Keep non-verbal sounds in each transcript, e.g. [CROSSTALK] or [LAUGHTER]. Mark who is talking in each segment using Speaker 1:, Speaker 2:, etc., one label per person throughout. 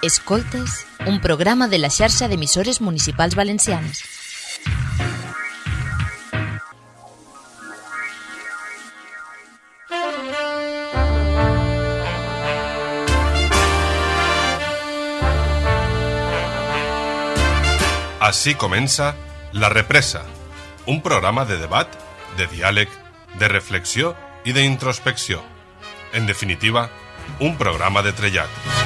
Speaker 1: Escoltes, un programa de la xarxa d'emissores municipals valencianes.
Speaker 2: Així comença La Represa, un programa de debat, de diàleg, de reflexió i d'introspecció. En definitiva, un programa de trellat.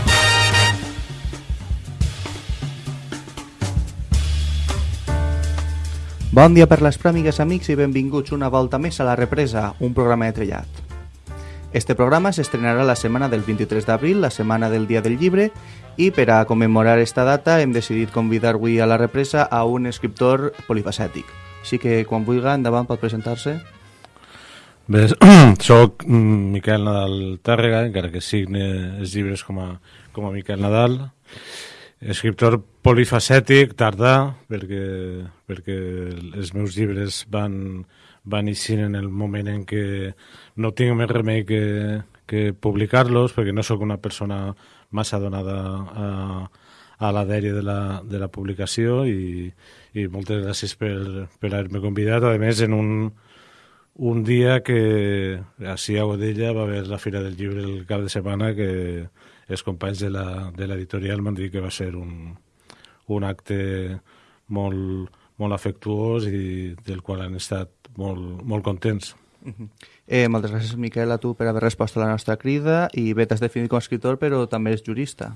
Speaker 3: Bon dia per les pròmigues, amics, i benvinguts una volta més a La Represa, un programa de trellat. Este programa s'estrenarà la setmana del 23 d'abril, la setmana del Dia del Llibre, i per a commemorar esta data hem decidit convidar avui a La Represa a un escriptor polifacètic. Així que, quan vulgui, endavant pot presentar-se.
Speaker 4: Bé, [CLEARS THROAT] soc mm, Miquel Nadal Tàrrega, encara que signe els llibres com a, com a Miquel Nadal, escriptor polifacètic, tardà, perquè, perquè els meus llibres van, van eixir en el moment en què no tinc més remei que, que publicar-los, perquè no sóc una persona massa donada a, a la dèria de la, de la publicació i, i moltes gràcies per, per haver-me convidat. A més, en un, un dia que a Godella va haver la Fira del Llibre el cap de setmana que els companys de l'editorial m'han dit que va ser un, un acte molt, molt afectuós i del qual han estat molt, molt contents.
Speaker 3: Eh, moltes gràcies, Miquel, a tu per haver respost a la nostra crida i bé, t'has definit com a escriptor, però també eres jurista.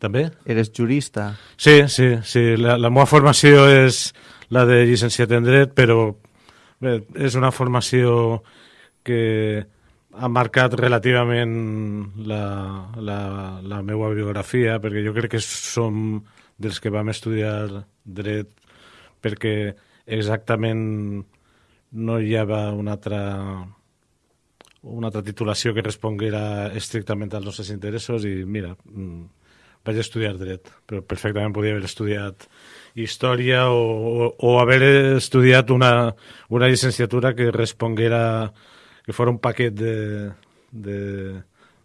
Speaker 4: També?
Speaker 3: Eres jurista.
Speaker 4: Sí, sí, sí. La, la meva formació és la de llicenciat en dret, però bé, és una formació que ha marcat relativament la, la, la meva biografia, perquè jo crec que som dels que vam estudiar dret perquè exactament no hi havia una altra una altra titulació que responguera estrictament als nostres interessos i mira, mm, vaig estudiar dret, però perfectament podia haver estudiat història o, o, o haver estudiat una, una llicenciatura que responguera, que fos un paquet de, de,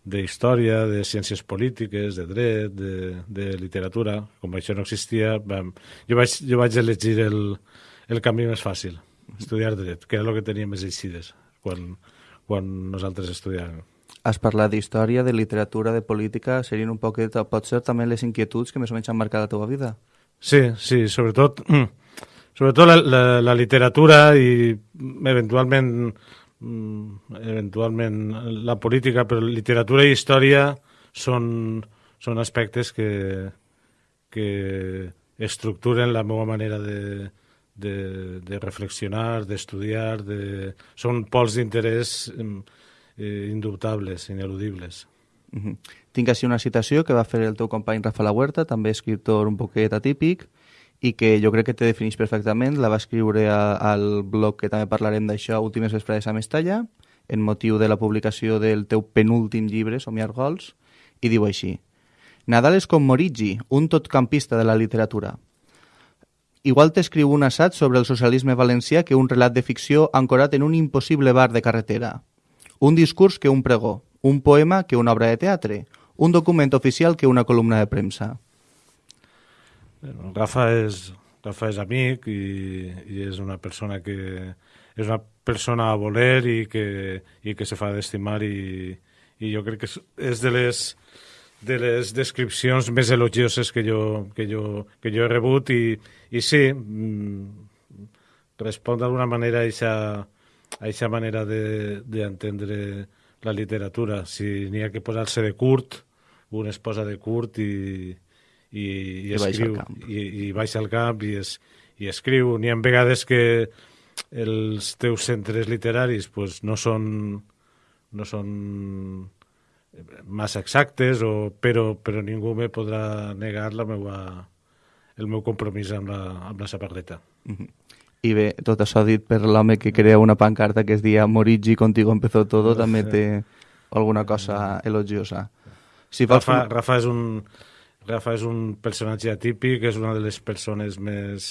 Speaker 4: de història, de ciències polítiques, de dret, de, de literatura. Com això no existia, vam, jo, vaig, jo vaig elegir el, el camí més fàcil, estudiar dret, que era el que tenia més eixides quan, quan nosaltres estudiàvem.
Speaker 3: Has parlat d'història, de literatura, de política, serien un poquet, pot ser també les inquietuds que més o menys han marcat la teva vida?
Speaker 4: Sí, sí, sobretot, [CLEARS THROAT] sobretot la, la, la literatura i eventualment eventualment la política, però literatura i història són, són aspectes que, que estructuren la meva manera de, de, de reflexionar, d'estudiar, de... són pols d'interès eh, indubtables, ineludibles.
Speaker 3: Uh -huh. Tinc així una citació que va fer el teu company Rafa La Huerta, també escriptor un poquet atípic, i que jo crec que te defineix perfectament. La va escriure a, al blog que també parlarem d'això, Últimes vesprades a Mestalla, en motiu de la publicació del teu penúltim llibre, Somiar Gols, i diu així. Nadal és com Morigi, un totcampista de la literatura. Igual t'escriu un assaig sobre el socialisme valencià que un relat de ficció ancorat en un impossible bar de carretera. Un discurs que un pregó, un poema que una obra de teatre, un document oficial que una columna de premsa.
Speaker 4: Rafa és, Rafa és amic i, i és una persona que és una persona a voler i que, i que se fa d'estimar i, i jo crec que és, de les de les descripcions més elogioses que jo, que jo, que jo he rebut i, i sí, mm, respon d'alguna manera a aquesta manera d'entendre de, la literatura. Si n'hi ha que posar-se de curt, un es posa de curt i, i, i,
Speaker 3: I
Speaker 4: escriu,
Speaker 3: i,
Speaker 4: i baixa al camp i, es, i escriu. N'hi ha vegades que els teus centres literaris pues, no són no són massa exactes, o, però, però ningú me podrà negar la meua, el meu compromís amb la, amb la saparreta.
Speaker 3: Mm -hmm. I bé, tot això dit per l'home que crea una pancarta que es dia Morigi, contigo empezó todo, també [LAUGHS] té alguna cosa elogiosa.
Speaker 4: Si Rafa, com... Rafa, és un, Rafa és un personatge atípic, és una de les persones més,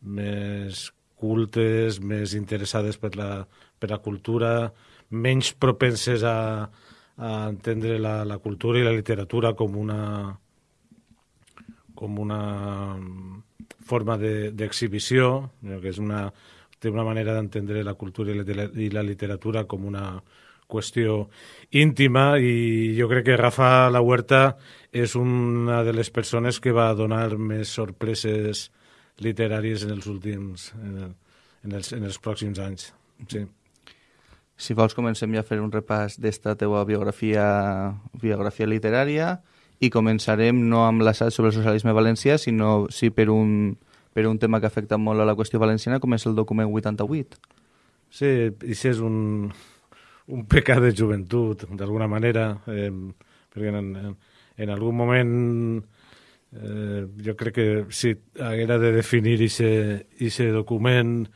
Speaker 4: més cultes, més interessades per la, per la cultura, menys propenses a, a entendre la, la cultura i la literatura com una com una forma d'exhibició, de, que és una, té una manera d'entendre la cultura i la, i la literatura com una qüestió íntima i jo crec que Rafa La Huerta és una de les persones que va donar més sorpreses literàries en els últims en, el, en, els, en els pròxims anys. Sí.
Speaker 3: Si vols, comencem ja a fer un repàs d'esta teua biografia, biografia literària i començarem no amb l'assaig sobre el socialisme valencià, sinó sí per un, per un tema que afecta molt a la qüestió valenciana, com és el document 88.
Speaker 4: Sí, i és un, un pecat de joventut, d'alguna manera, eh, perquè en, en, en algun moment eh, jo crec que si haguera de definir aquest document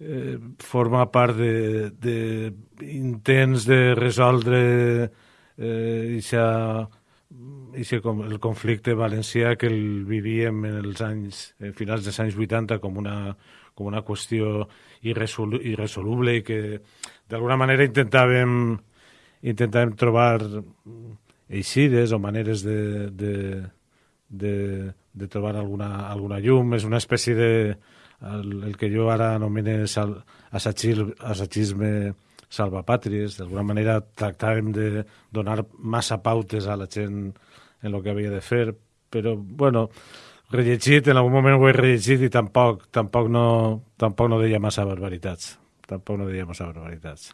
Speaker 4: eh, forma part d'intents de, de resoldre eh, ixa, ixa, el conflicte valencià que el vivíem en els anys, en finals dels anys 80 com una, com una qüestió irresol, irresoluble i que d'alguna manera intentàvem, intentàvem trobar eixides o maneres de, de, de, de trobar alguna, alguna llum. És una espècie de el, el que jo ara anomene sal, assatgisme salvapàtries. D'alguna manera tractàvem de donar massa pautes a la gent en el que havia de fer, però, bueno, rellegit, en algun moment ho he rellegit i tampoc, tampoc, no, tampoc no deia massa barbaritats. Tampoc no deia massa barbaritats.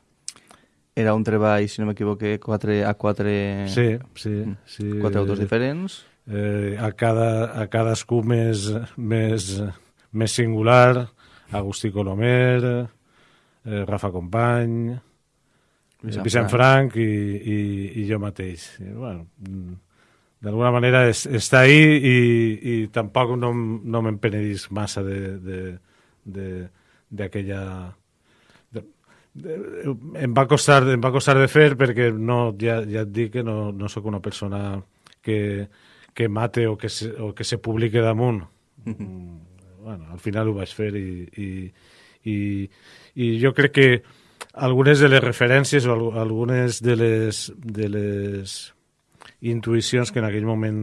Speaker 3: Era un treball, si no m'equivoque, 4 a 4...
Speaker 4: Sí, sí. sí.
Speaker 3: Quatre autors diferents.
Speaker 4: Eh, a, cada, a cadascú més, més, més singular, Agustí Colomer, eh, Rafa Company, Vicent, Vicent Frank, Frank i, i, i jo mateix. I, bueno, d'alguna manera és, està ahí i, i tampoc no, no me'n penedís massa d'aquella... Em va, costar, em va costar de fer perquè no, ja, ja et dic que no, no sóc una persona que, que mate o que se, o que se publique damunt. Mm bueno, al final ho vaig fer i, i, i, i jo crec que algunes de les referències o algunes de les, de les intuïcions que en aquell moment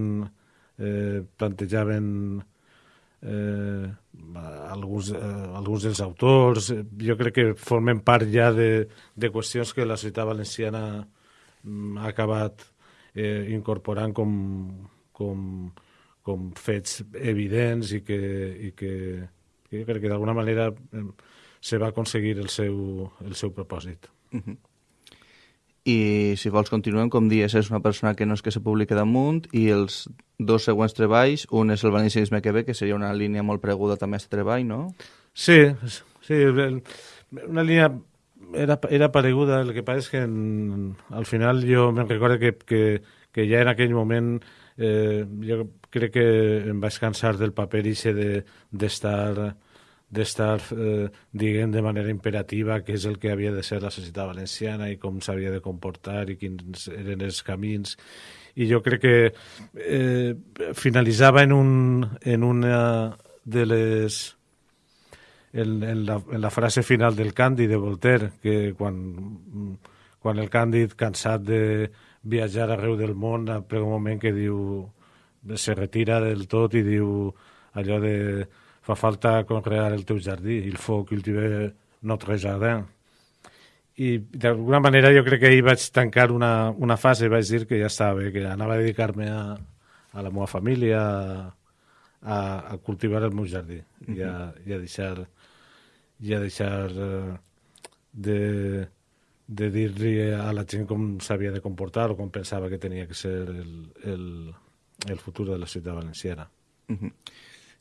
Speaker 4: eh, plantejaven eh, alguns, eh, alguns dels autors, jo crec que formen part ja de, de qüestions que la societat valenciana mm, ha acabat eh, incorporant com, com, com fets evidents i que, i que, que jo crec que d'alguna manera se va aconseguir el seu, el seu propòsit. Uh -huh.
Speaker 3: I si vols continuem, com dies, és una persona que no és que se publiqui damunt i els dos següents treballs, un és el valencianisme que ve, que seria una línia molt preguda també a treball, no?
Speaker 4: Sí, sí, una línia era, era pareguda, el que passa és que en, al final jo me'n recordo que, que, que ja en aquell moment eh, jo crec que em vaig cansar del paper ixe d'estar de, d'estar, eh, diguem, de manera imperativa què és el que havia de ser la societat valenciana i com s'havia de comportar i quins eren els camins. I jo crec que eh, finalitzava en, un, en una de les... En, en, la, en la frase final del Càndid de Voltaire, que quan, quan el Càndid, cansat de viatjar arreu del món, prega un moment que diu se retira del tot i diu allò de fa falta conrear el teu jardí, il faut cultiver notre jardin. I d'alguna manera jo crec que ahir vaig tancar una, una fase, vaig dir que ja estava bé, que anava a dedicar-me a, a la meva família, a, a cultivar el meu jardí uh -huh. i, a, i a deixar, i a deixar uh, de, de dir-li a la gent com s'havia de comportar o com pensava que tenia que ser el, el, el futur de la ciutat valenciana. Uh
Speaker 3: -huh.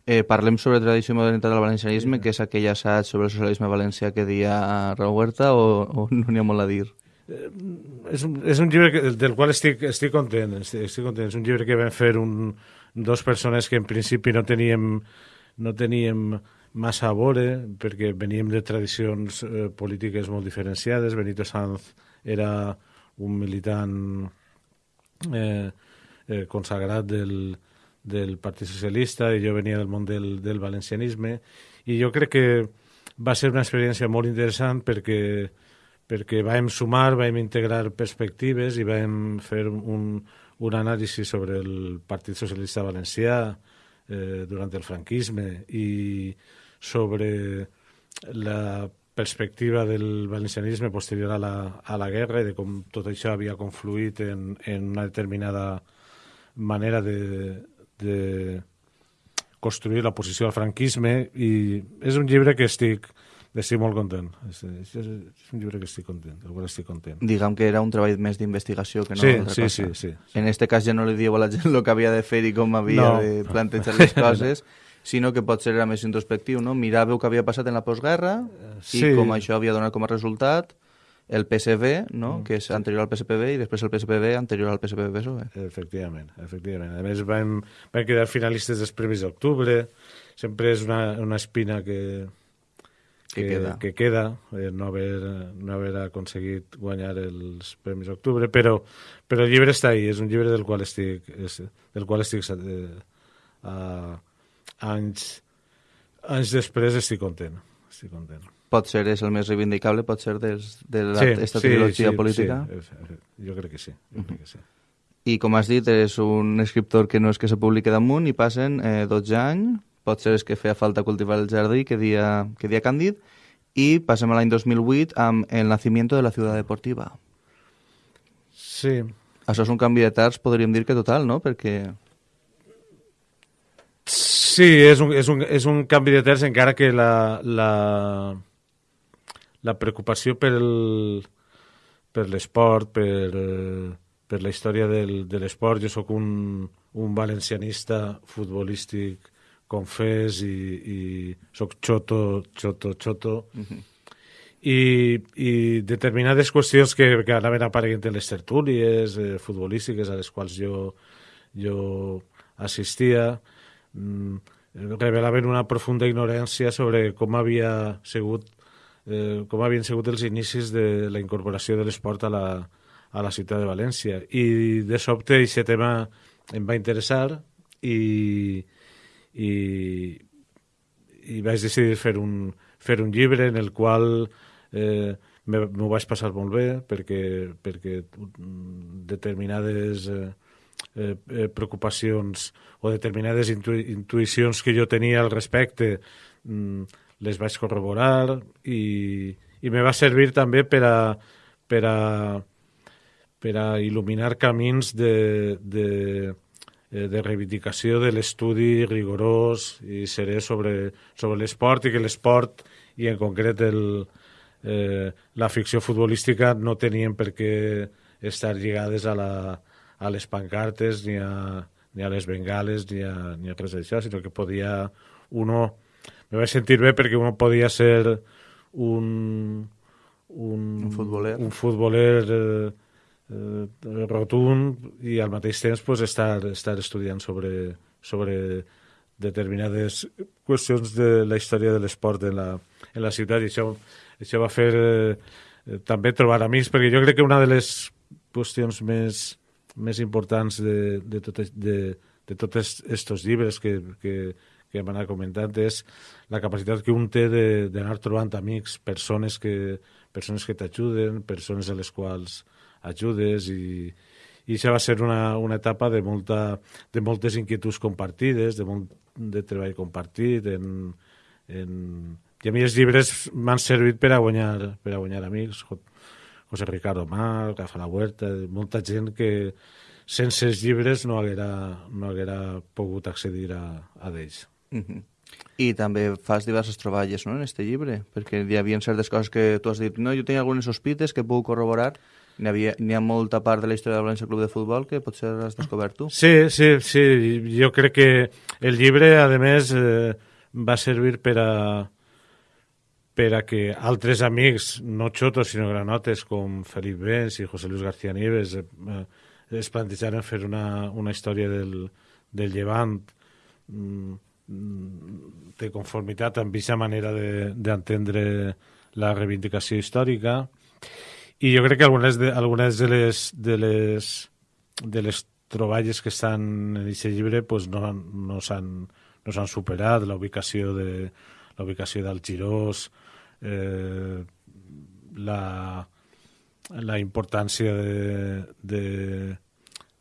Speaker 3: Eh, parlem sobre tradició i modernitat del valencianisme, sí. que és aquell assaig sobre el socialisme valencià que dia Raúl Huerta, o, o no n'hi ha molt a dir?
Speaker 4: Eh, és, un, és un llibre que, del qual estic, estic content, estic, estic content. És un llibre que vam fer un, dos persones que en principi no teníem, no teníem massa a veure, perquè veníem de tradicions eh, polítiques molt diferenciades. Benito Sanz era un militant eh, eh, consagrat del, del Partit Socialista i jo venia del món del, del valencianisme. I jo crec que va ser una experiència molt interessant perquè perquè vam sumar, vam integrar perspectives i vam fer un, un anàlisi sobre el Partit Socialista Valencià eh, durant el franquisme i sobre la perspectiva del valencianisme posterior a la, a la guerra i de com tot això havia confluït en, en una determinada manera de, de construir la posició al franquisme i és un llibre que estic estic molt content. És, és, és un llibre que estic content, del qual estic content.
Speaker 3: Diguem que era un treball més d'investigació que no
Speaker 4: Sí,
Speaker 3: altra
Speaker 4: sí,
Speaker 3: cosa.
Speaker 4: sí, sí, sí.
Speaker 3: En este cas ja no li dieu a la gent el que havia de fer i com havia
Speaker 4: No.
Speaker 3: de plantejar les coses, sinó que potser era més introspectiu, no? Miràveu què havia passat en la postguerra
Speaker 4: sí.
Speaker 3: i com això havia donat com a resultat el PSV, no? que és anterior al PSPB, i després el PSPB anterior al PSPB-PSOE.
Speaker 4: Efectivament, efectivament. A més, vam, vam quedar finalistes dels Premis d'Octubre. Sempre és una, una espina que,
Speaker 3: Que queda.
Speaker 4: que queda eh, no, haver, no haver aconseguit guanyar els Premis d'Octubre, però, però el llibre està ahí, és un llibre del qual estic, és, del qual estic eh, a, anys, anys després estic content. Estic content.
Speaker 3: Potser és el més reivindicable, potser des, de la, esta trilogia política.
Speaker 4: Sí, efe- efe- jo crec que sí. Jo crec que sí.
Speaker 3: I com has dit, és un escriptor que no és que se publiqui damunt i passen eh, 12 anys, potser és que feia falta cultivar el jardí que dia, que dia Càndid, i passem a l'any 2008 amb El nacimiento de la ciutat deportiva.
Speaker 4: Sí,
Speaker 3: Això és un canvi de terç, podríem dir que total, no? Perquè
Speaker 4: Sí, és un, és un, és un canvi de terç, encara que la, la, la preocupació per el, per l'esport, per, per la història del, de l'esport. Jo sóc un, un valencianista futbolístic confés i, i sóc xoto, xoto, xoto. I, i determinades qüestions que, que anaven apareguent en les tertúlies eh, futbolístiques a les quals jo, jo assistia mm, revelaven una profunda ignorància sobre com havia sigut eh, com havien sigut els inicis de la incorporació de l'esport a, la, a la ciutat de València. I de sobte aquest tema em va interessar i, i, i vaig decidir fer un, fer un llibre en el qual eh, m'ho vaig passar molt bé perquè, perquè mm, determinades eh, eh, eh, preocupacions o determinades intu intuïcions que jo tenia al respecte mm, les vaig corroborar i, i me va servir també per a, per a, per a il·luminar camins de, de, eh, de reivindicació de l'estudi rigorós i serè sobre, sobre l'esport i que l'esport i en concret el, eh, la ficció futbolística no tenien per què estar lligades a, la, a les pancartes ni a, ni a les bengales ni a, ni a res d'això, sinó que podia uno... Me vaig sentir bé perquè uno podia ser un... Un,
Speaker 3: Un futboler.
Speaker 4: Un futboler eh, eh, rotund i al mateix temps pues, estar, estar estudiant sobre, sobre determinades qüestions de la història de l'esport en, la, en la ciutat i això, això va fer eh, eh, també trobar amics perquè jo crec que una de les qüestions més, més importants de, de, tot, de, de tots aquests llibres que, que, que hem anat comentant és la capacitat que un té d'anar trobant amics, persones que, persones que t'ajuden, persones a les quals ajudes i, i això va ser una, una etapa de, molta, de moltes inquietuds compartides, de molt de treball compartit en, en... i a mi els llibres m'han servit per a guanyar, per a guanyar amics Jo- José Ricardo Mar, Rafa La Huerta, molta gent que sense els llibres no haguera, no haguera pogut accedir a, a
Speaker 3: Mhm. I també fas diverses troballes no, en este llibre, perquè hi havia certes coses que tu has dit, no, jo tenia algunes sospites que puc corroborar, n'hi havia, n'hi ha molta part de la història del València Club de Futbol que potser has descobert tu.
Speaker 4: Sí, sí, sí. Jo crec que el llibre, a més, eh, va servir per a per a que altres amics, no xotos sinó granotes, com Felip Bens i José Luis García Nieves, eh, eh, es plantejaren fer una, una història del, del Llevant mm, mm, de conformitat amb aquesta manera de- d'entendre la reivindicació històrica. I jo crec que algunes de, algunes de les, de les, de les troballes que estan en aquest llibre pues, no, no s'han no superat, la ubicació de la ubicació del Girós, eh, la, la importància de, de,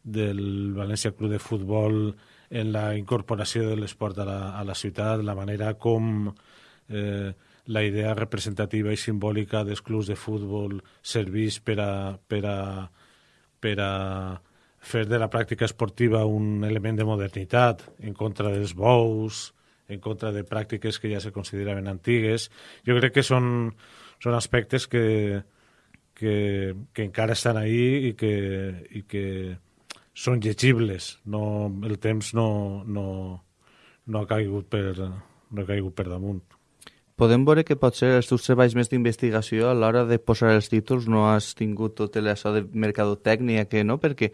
Speaker 4: del València Club de Futbol en la incorporació de l'esport a, la, a la ciutat, la manera com eh, la idea representativa i simbòlica dels clubs de futbol serveix per a, per a, per a fer de la pràctica esportiva un element de modernitat en contra dels bous, en contra de pràctiques que ja se consideraven antigues. Jo crec que són, són aspectes que, que, que encara estan ahí i que, i que són llegibles. No, el temps no, no, no, ha caigut per, no ha caigut per damunt.
Speaker 3: Podem veure que potser els teus treballs més d'investigació a l'hora de posar els títols no has tingut tot això de mercadotècnia que no, perquè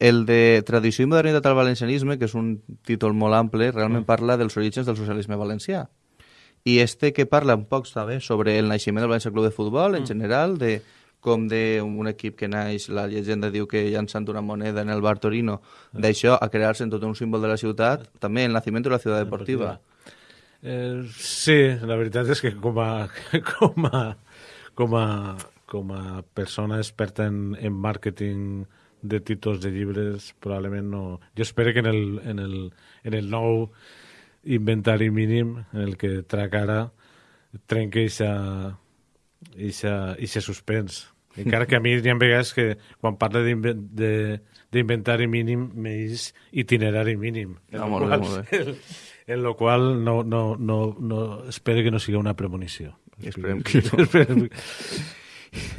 Speaker 3: el de Tradició i modernitat al valencianisme, que és un títol molt ample, realment mm. parla dels orígens del socialisme valencià. I este que parla un poc també sobre el naixement del València Club de Futbol, en mm. general, de com d'un equip que naix, la llegenda diu que llançant una moneda en el bar Torino, mm. d'això a crear-se en tot un símbol de la ciutat, també el naixement de la ciutat deportiva.
Speaker 4: Eh, sí, la veritat és que com a, [LAUGHS] com a, com a, com a persona experta en, en màrqueting de títols de llibres probablement no... Jo espero que en el, en el, en el nou inventari mínim en el que trac ara trenqui aquest suspens. Encara que a mi hi ha vegades que quan parla d'inventari mínim m'és itinerari mínim.
Speaker 3: En ah, molt bé, molt bé. [LAUGHS]
Speaker 4: En lo qual no, no, no, no, espero que no sigui una premonició.
Speaker 3: Esperem que [LAUGHS] no.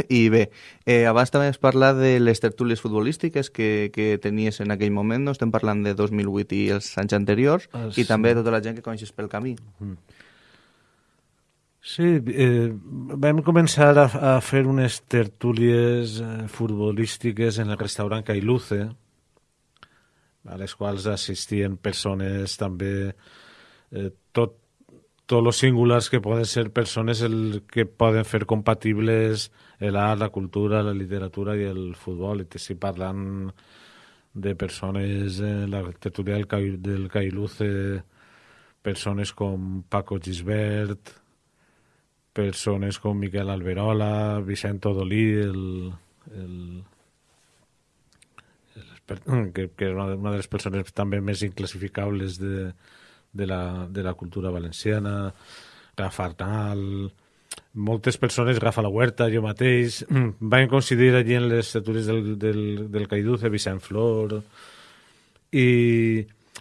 Speaker 3: I bé, eh, abans també es parla de les tertúlies futbolístiques que, que tenies en aquell moment, no? estem parlant de 2008 i els anys anteriors, ah, sí. i també de tota la gent que coneixes pel camí. Mm.
Speaker 4: Sí, eh, vam començar a, a fer unes tertúlies eh, futbolístiques en el restaurant Cailuce, a les quals assistien persones també eh, tot tots els singulars que poden ser persones el que poden fer compatibles l'art, la cultura, la literatura i el futbol. I estic parlant de persones, eh, la tertúlia del, del Cailuce, persones com Paco Gisbert, persones com Miquel Alberola, Vicent Odolí, el, el, el, que, que és una, de les persones també més inclassificables de, de la, de la cultura valenciana, Rafa Arnal, moltes persones, Rafa La Huerta, jo mateix, [CLEARS THROAT] van coincidir allí en les estatues del, del, del Caiduce, Vicent Flor, i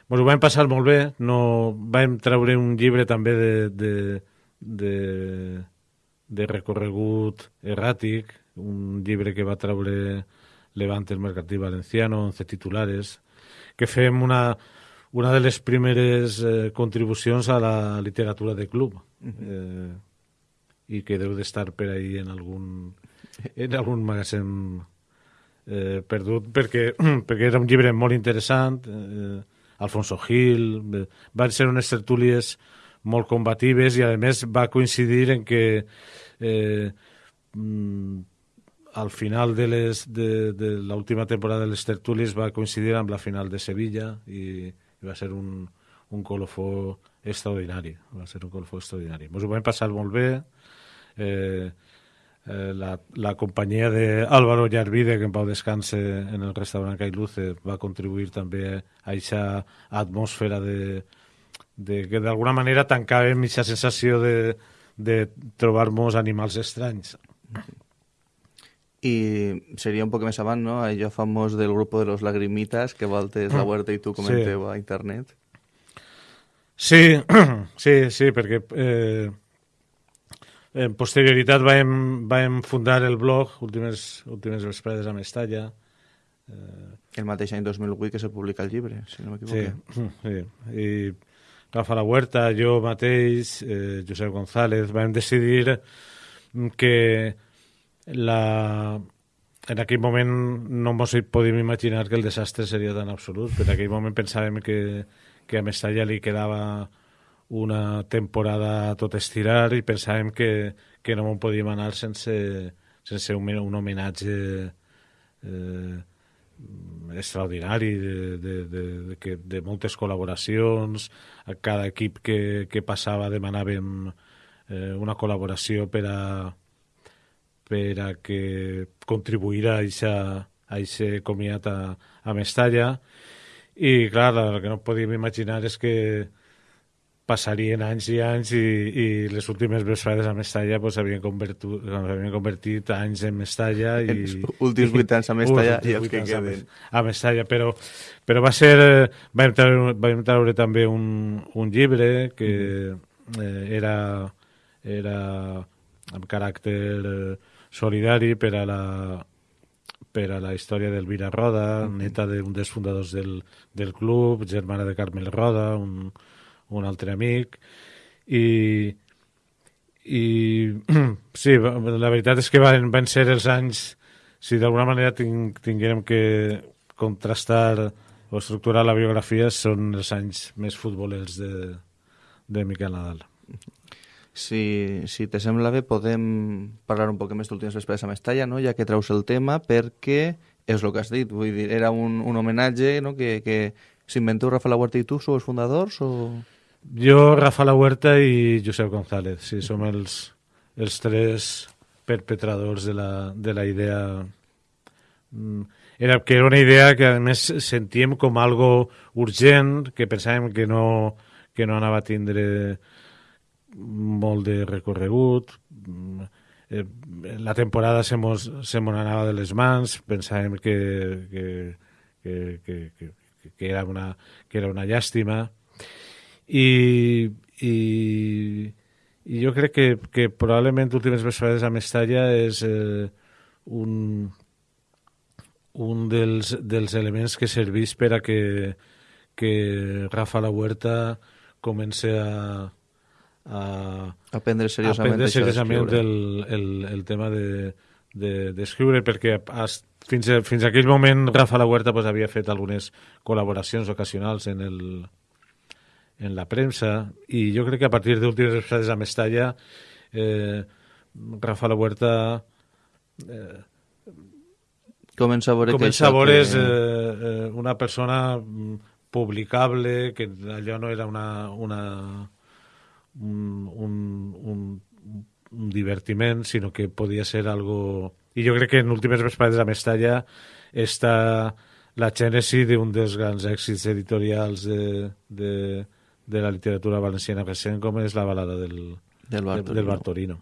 Speaker 4: ens ho vam passar molt bé, no, vam treure un llibre també de, de, de, de recorregut erràtic, un llibre que va treure Levante el Mercantil Valenciano, 11 titulares, que fem una, una de les primeres eh, contribucions a la literatura de club eh, i que deu d'estar per ahí en algun, en algun magatzem eh, perdut perquè, [CLEARS THROAT] perquè era un llibre molt interessant eh, Alfonso Gil eh, van ser unes tertúlies molt combatives i a més va coincidir en que eh, mm, al final de, les, de, de l'última temporada de les tertúlies va coincidir amb la final de Sevilla i, i va ser un, un colofó extraordinari, va ser un colofó extraordinari. Ens ho vam passar molt bé, eh, eh, la, la companyia d'Àlvaro Llarvide, que en pau descanse en el restaurant Cailuce, va contribuir també a aquesta atmosfera de, de que d'alguna manera tancàvem aquesta sensació de, de trobar-nos animals estranys.
Speaker 3: I seria un poc més avant, no? Allò famós del grup de los lagrimitas que voltes la mm. Huerta i tu comenteu sí. a internet.
Speaker 4: Sí, [CLEARS THROAT] sí, sí, perquè eh, en posterioritat vam, vam fundar el blog Últimes, últimes vesprades a Mestalla.
Speaker 3: Eh, el mateix any 2008 que se publica el llibre, si no m'equivoco.
Speaker 4: Sí, [CLEARS THROAT] sí, i Rafa La Huerta, jo mateix, eh, Josep González, vam decidir que la... en aquell moment no ens podíem imaginar que el desastre seria tan absolut, però en aquell moment pensàvem que, que a Mestalla li quedava una temporada a tot estirar i pensàvem que, que no en podíem anar sense, sense un, un homenatge eh, extraordinari de, de, de, de, de moltes col·laboracions. A cada equip que, que passava demanàvem eh, una col·laboració per a, per a que contribuir a aquest comiat a, a Mestalla. I clar, el que no podíem imaginar és que passarien anys i anys i, i les últimes vesprades a Mestalla pues, havien, convertit, havien convertit anys en Mestalla i,
Speaker 3: els últims vuit anys a Mestalla i els que queden
Speaker 4: a Mestalla, però, però va ser vam treure, vam treure també un, un llibre que mm. eh, era era amb caràcter eh, solidari per a la per a la història d'Elvira Roda, mm. neta d'un dels fundadors del, del club, germana de Carmel Roda, un, un altre amic, i, i [CLEARS THROAT] sí, la veritat és que van, van ser els anys, si d'alguna manera ting, tinguérem que contrastar o estructurar la biografia, són els anys més futbolers de, de Miquel Nadal.
Speaker 3: Si, si te sembla bé, podem parlar un poc més d'últimes vesprades a Mestalla, no? ja que traus el tema, perquè és el que has dit, vull dir, era un, un homenatge no? que, que s'inventeu Rafa La Huerta i tu, sou els fundadors? O...
Speaker 4: Jo, Rafa La Huerta i Josep González, sí, som els, els tres perpetradors de la, de la idea. Mm, era, que era una idea que a més sentíem com algo urgent, que pensàvem que no, que no anava a tindre molt de recorregut. Mm, eh, la temporada se mos, se mos anava de les mans, pensàvem que, que, que, que, que, que, era, una, que era una llàstima i, i, i jo crec que, que probablement últimes vesprades a Mestalla és eh, un, un dels, dels elements que serveix per a que, que Rafa La Huerta comença a, a,
Speaker 3: a prendre seriosament,
Speaker 4: a prendre seriosament el, el, el tema de d'escriure, de, perquè has, fins, a, fins a aquell moment Rafa La Huerta pues, havia fet algunes col·laboracions ocasionals en el, en la premsa i jo crec que a partir d'últimes vesprades a Mestalla eh, Rafa La Huerta
Speaker 3: eh, comença a veure
Speaker 4: comença a veure que... eh, eh, una persona mm, publicable que allò no era una, una un, un, un, un divertiment sinó que podia ser algo i jo crec que en últimes vesprades a Mestalla està la gènesi d'un dels grans èxits editorials de, de, de la literatura valenciana recent com és la balada del,
Speaker 3: del, Bartolino.
Speaker 4: del Bartolino.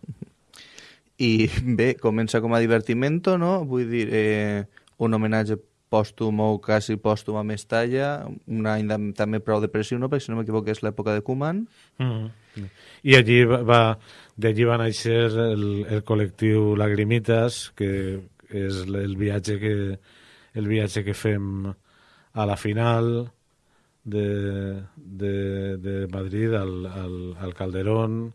Speaker 3: I bé, comença com a divertimento, no? Vull dir, eh, un homenatge pòstum o quasi pòstum a Mestalla, un any de, també prou depressió, no? perquè si no m'equivoco és l'època de Koeman.
Speaker 4: Mm -hmm. I allí va, d'allí va néixer el, el col·lectiu Lagrimitas, que és el viatge que, el viatge que fem a la final, de, de, de Madrid al, al, al Calderón,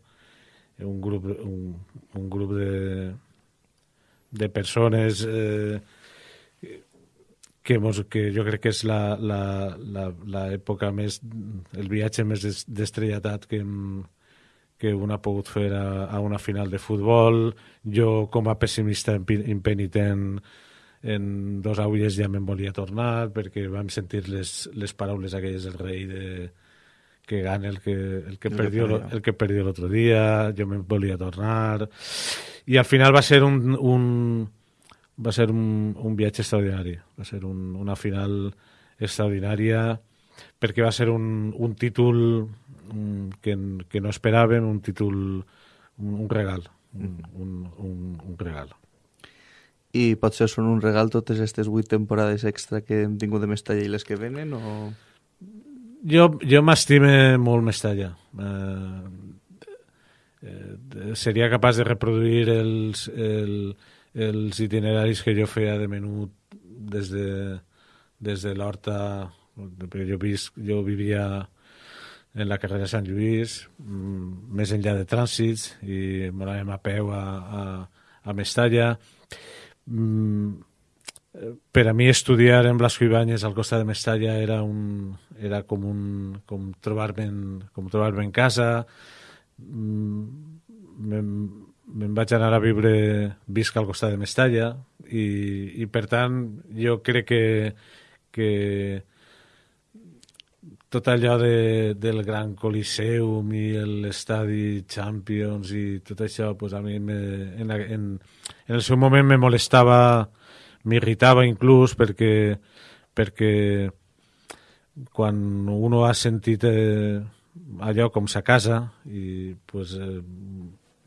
Speaker 4: un grup, un, un grup de, de persones eh, que, mos, que jo crec que és l'època més, el viatge més destrelletat que hem, que un ha pogut fer a, a una final de futbol. Jo, com a pessimista impenitent, en dos aulles ja me'n volia tornar perquè vam sentir les, les paraules aquelles del rei de que gana el que, el que, el perdió, que el que perdió l'altre dia, jo me'n volia tornar. I al final va ser un, un va ser un, un viatge extraordinari. Va ser un, una final extraordinària perquè va ser un, un títol que, que no esperàvem, un títol un, un regal un, un, un, un regal
Speaker 3: i potser són un regal totes aquestes vuit temporades extra que hem tingut de Mestalla i les que venen o...
Speaker 4: Jo, jo m'estime molt Mestalla. Eh, eh, seria capaç de reproduir els, el, els itineraris que jo feia de menut des de, des de l'Horta jo, vis, jo vivia en la carrera de Sant Lluís mm, més enllà de trànsits i m'anàvem a peu a, a, a Mestalla per a mi estudiar en Blasco Ibáñez al costat de Mestalla era un era com un com trobar-me en, com trobar-me en casa. Mm, me'n me vaig anar a viure visc al costat de Mestalla i, i per tant jo crec que, que tot allò de, del Gran Coliseum i l'estadi Champions i tot això, pues a mi me, en, en, en el seu moment me molestava, m'irritava inclús perquè, perquè quan uno ha sentit eh, allò com sa casa i pues, eh,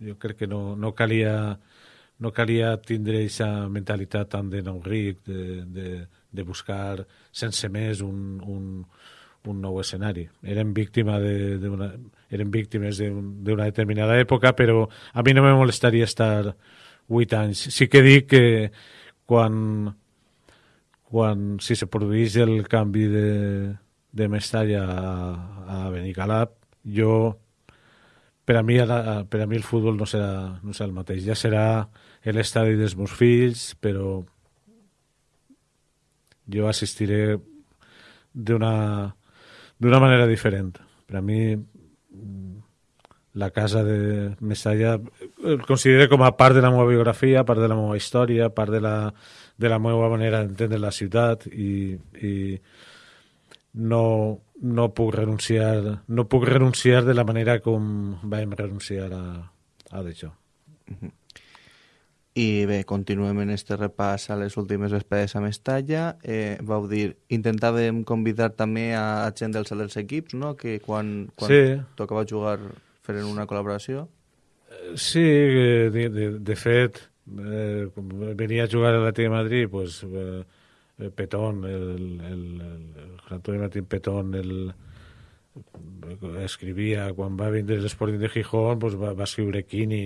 Speaker 4: jo crec que no, no calia no calia tindre aquesta mentalitat tan de nou ric, de, de, de buscar sense més un, un, un nou escenari. Eren, víctima de, de una, eren víctimes d'una determinada època, però a mi no me molestaria estar vuit anys. Sí que dic que quan, quan si se produís el canvi de, de Mestalla a, a Benicalap, jo per a mi per a mi el futbol no serà, no serà el mateix. Ja serà l'estadi dels meus fills, però jo assistiré d'una d'una manera diferent. Per a mi, la casa de Mestalla el considero com a part de la meva biografia, part de la meva història, part de la, de la meva manera d'entendre la ciutat i, i no, no puc renunciar no puc renunciar de la manera com vam renunciar a, a d'això. Uh -huh.
Speaker 3: I bé, continuem en este repàs a les últimes vesprades a Mestalla. Eh, vau dir, intentàvem convidar també a gent dels altres equips, no?, que quan, quan sí. tocava jugar feren una col·laboració.
Speaker 4: Sí, de, de, de fet, eh, venia a jugar a la de Madrid, pues, eh, Petón, el, el, el Antonio Martín Petón, el, escrivia, quan va vindre l'Sporting de Gijón, pues va, va escriure Quini,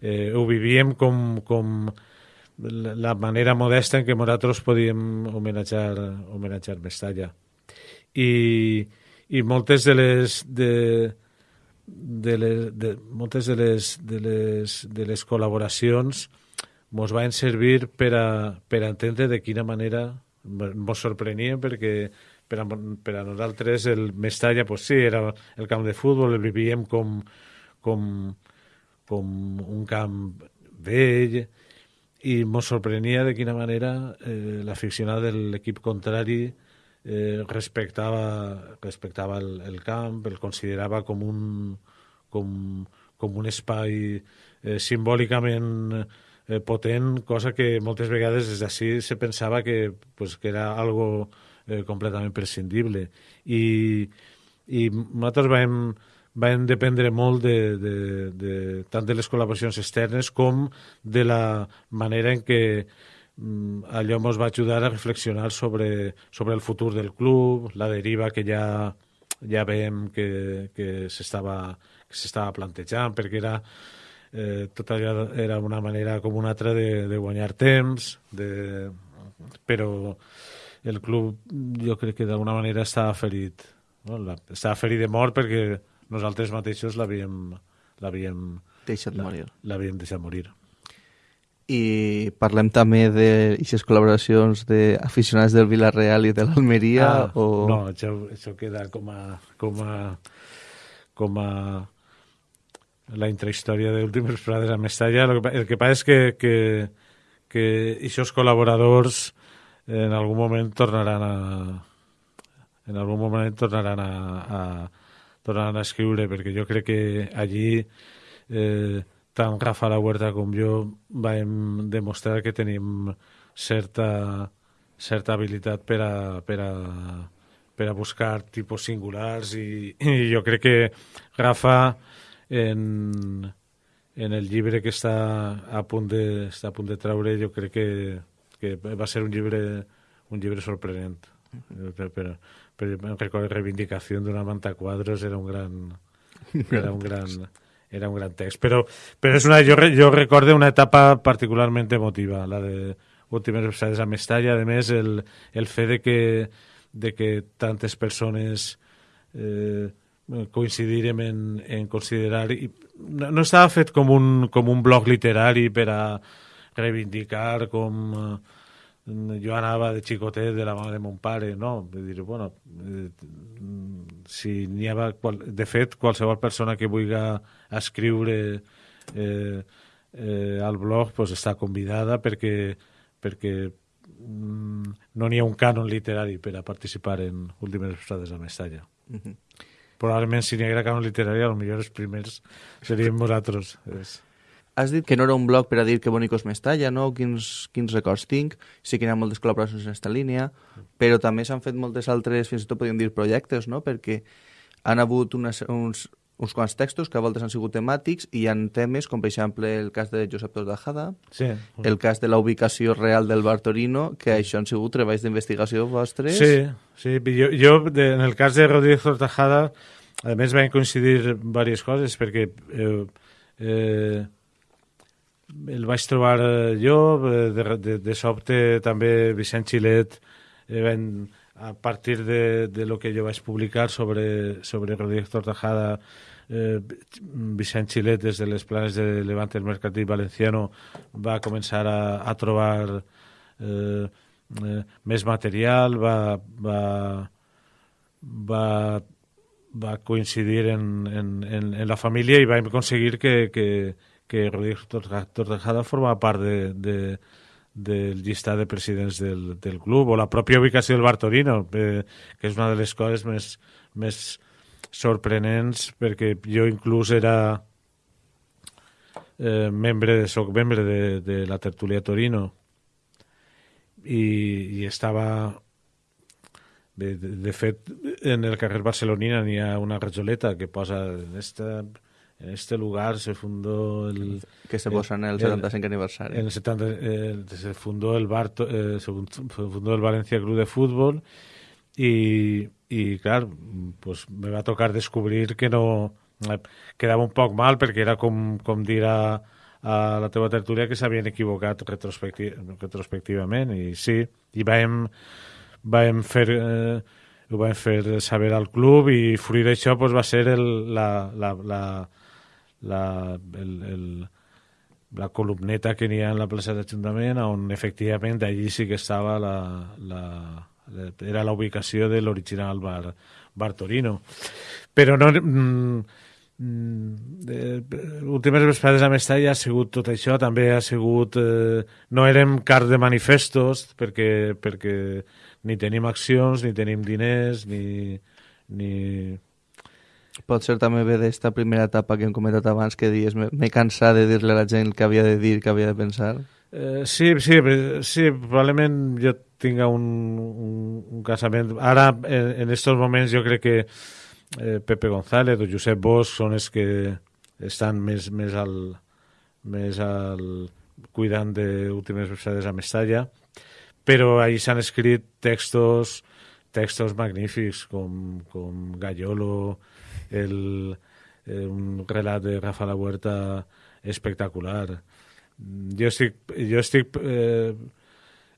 Speaker 4: eh, ho vivíem com, com la manera modesta en què nosaltres podíem homenatjar, homenatjar Mestalla. I, i moltes de les de, de les, de, moltes de les, de les, de les col·laboracions ens van servir per a, per a entendre de quina manera ens sorprenia perquè per a, per a nosaltres el Mestalla pues sí, era el camp de futbol, el vivíem com, com, com un camp vell i ens sorprenia de quina manera eh, l'aficionat de l'equip contrari eh, respectava, respectava el, el camp, el considerava com un, com, com un espai eh, simbòlicament eh, potent, cosa que moltes vegades des d'ací se pensava que, pues, que era algo eh, completament prescindible. I, i nosaltres vam, van dependre molt de, de, de, tant de les col·laboracions externes com de la manera en què mm, allò ens va ajudar a reflexionar sobre, sobre el futur del club, la deriva que ja, ja veiem que, que s'estava plantejant, perquè era, eh, tot allò era una manera com una altra de, de guanyar temps, de, però el club jo crec que d'alguna manera estava ferit. No? Estava ferit de mort perquè nosaltres mateixos l'havíem l'havíem
Speaker 3: deixat morir.
Speaker 4: L'havíem deixat morir.
Speaker 3: I parlem també d'aquestes col·laboracions d'aficionats del Villarreal i de l'Almeria? Ah, o...
Speaker 4: No, això, això queda com a, com a, com a la intrahistòria d'últimes prades a Mestalla. El que, el que passa és que, que, que aquests col·laboradors en algun moment tornaran a en algun moment tornaran a, a, tornant a escriure, perquè jo crec que allí eh, tant Rafa La Huerta com jo vam demostrar que tenim certa, certa habilitat per a, per a, per a buscar tipus singulars i, i jo crec que Rafa en, en el llibre que està a punt de, està a punt de traure jo crec que, que va ser un llibre, un llibre sorprenent. Per, per, però recordo Reivindicació d'una manta quadros era un gran era un gran era un gran text. Però, però és una, jo, jo recordo una etapa particularment emotiva la de últimes episodis a Mestalla. A més el, el fet de que, de que tantes persones eh, coincidirem en, en considerar i no, no estava fet com un, com un blog literari per a reivindicar com eh, jo anava de xicotet de la mà de mon pare, no? De dir, bueno, eh, si n'hi ha... De fet, qualsevol persona que vulgui escriure eh, eh, al blog pues, està convidada perquè, perquè mm, no n'hi ha un cànon literari per a participar en Últimes Estrades a Mestalla. Probablement si n'hi haguera canon literari, millor els primers seríem nosaltres. És...
Speaker 3: Has dit que no era un blog per a dir que bonicos m'estalla, no? Quins, quins records tinc. Sí que hi ha moltes col·laboracions en aquesta línia, però també s'han fet moltes altres, fins i tot podríem dir projectes, no? Perquè han hagut unes, uns, uns quants textos que a voltes han sigut temàtics i hi ha temes, com per exemple el cas de Josep Tortajada,
Speaker 4: Sí.
Speaker 3: el cas de la ubicació real del bar Torino, que això han sigut treballs d'investigació vostres.
Speaker 4: Sí, sí. Jo, jo de, en el cas de Rodríguez Tortajada, a més van coincidir diverses coses, perquè eh, eh, el vaig trobar eh, jo, eh, de, de, de sobte també Vicent Xilet, eh, van, a partir de, de lo que jo vaig publicar sobre, sobre Rodríguez Tortajada, eh, Vicent Xilet des de les planes de Levante el Mercantil Valenciano va començar a, a trobar eh, eh, més material, va, va, va, va coincidir en, en, en, en la família i vam aconseguir que, que, que Rodríguez Tortajada formava part de, de, del llistat de presidents del, del club o la pròpia ubicació del Bar Torino, eh, que és una de les coses més, més sorprenents perquè jo inclús era eh, membre, soc membre de, de la tertúlia Torino i, i estava de, de, de fet en el carrer Barcelonina n'hi ha una rajoleta que posa en esta, en este lugar se fundó el,
Speaker 3: que se posa en el
Speaker 4: el-
Speaker 3: 75 aniversari.
Speaker 4: en el 70 eh, se fundó el Bar, eh, se fundó el Valencia Club de Fútbol y, y claro, pues me va a tocar descobrir que no eh, quedava un poc mal perquè era com, com dir a, a la teva tertúlia que s'havien equivocat retrospecti retrospectivament i sí, i vam, vam fer eh, ho vam fer saber al club i fruit d'això pues, va ser el, la, la, la, la, el, el, la columneta que n'hi ha en la plaça d'Ajuntament on efectivament allí sí que estava la, la, era la ubicació de l'original bar, bar Torino. Però no mm, mm, eh, últimes vesprades a Mestalla ha sigut tot això. També ha sigut eh, no érem car de manifestos perquè, perquè ni tenim accions ni tenim diners ni, ni,
Speaker 3: Pot ser també bé d'esta primera etapa que hem comentat abans, que dius, "Me- m'he cansat de dir-li a la gent que havia de dir, que havia de pensar.
Speaker 4: Eh, sí, sí, sí, probablement jo tinga un, un, un casament... Ara, en, en estos moments, jo crec que eh, Pepe González o Josep Bosch són els que estan més, més al més al cuidant d'últimes versades a Mestalla, però ahí s'han escrit textos textos magnífics com, com Gallolo, el, eh, un relat de Rafa La Huerta espectacular. Jo estic, jo estic eh,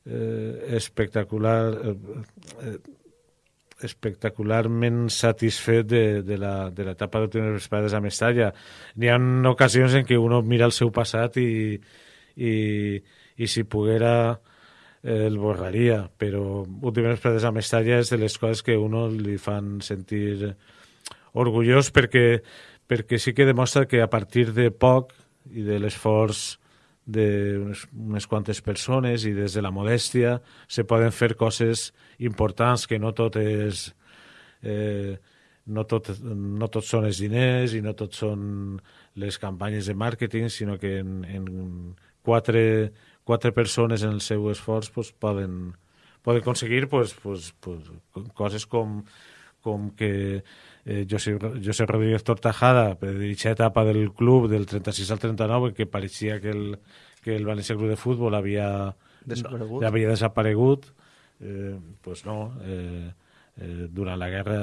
Speaker 4: eh, espectacular eh, eh, espectacularment satisfet de, de la de l'etapa d'últimes vesprades a Mestalla. N'hi ha ocasions en què uno mira el seu passat i, i, i si poguera eh, el borraria, però últimes vesprades a Mestalla és de les coses que uno li fan sentir orgullós perquè, perquè sí que demostra que a partir de poc i de l'esforç d'unes unes quantes persones i des de la modèstia se poden fer coses importants que no tot és eh, no, tot, no tot són els diners i no tot són les campanyes de màrqueting, sinó que en, en quatre, quatre persones en el seu esforç pues, poden, poden aconseguir pues, pues, pues, coses com, com que eh, José, José Rodríguez Tortajada, per dirigir etapa del club del 36 al 39, que pareixia que el, que el València Club de Futbol havia
Speaker 3: Desaparegut.
Speaker 4: No, havia desaparegut, eh, pues no, eh, eh, durant la guerra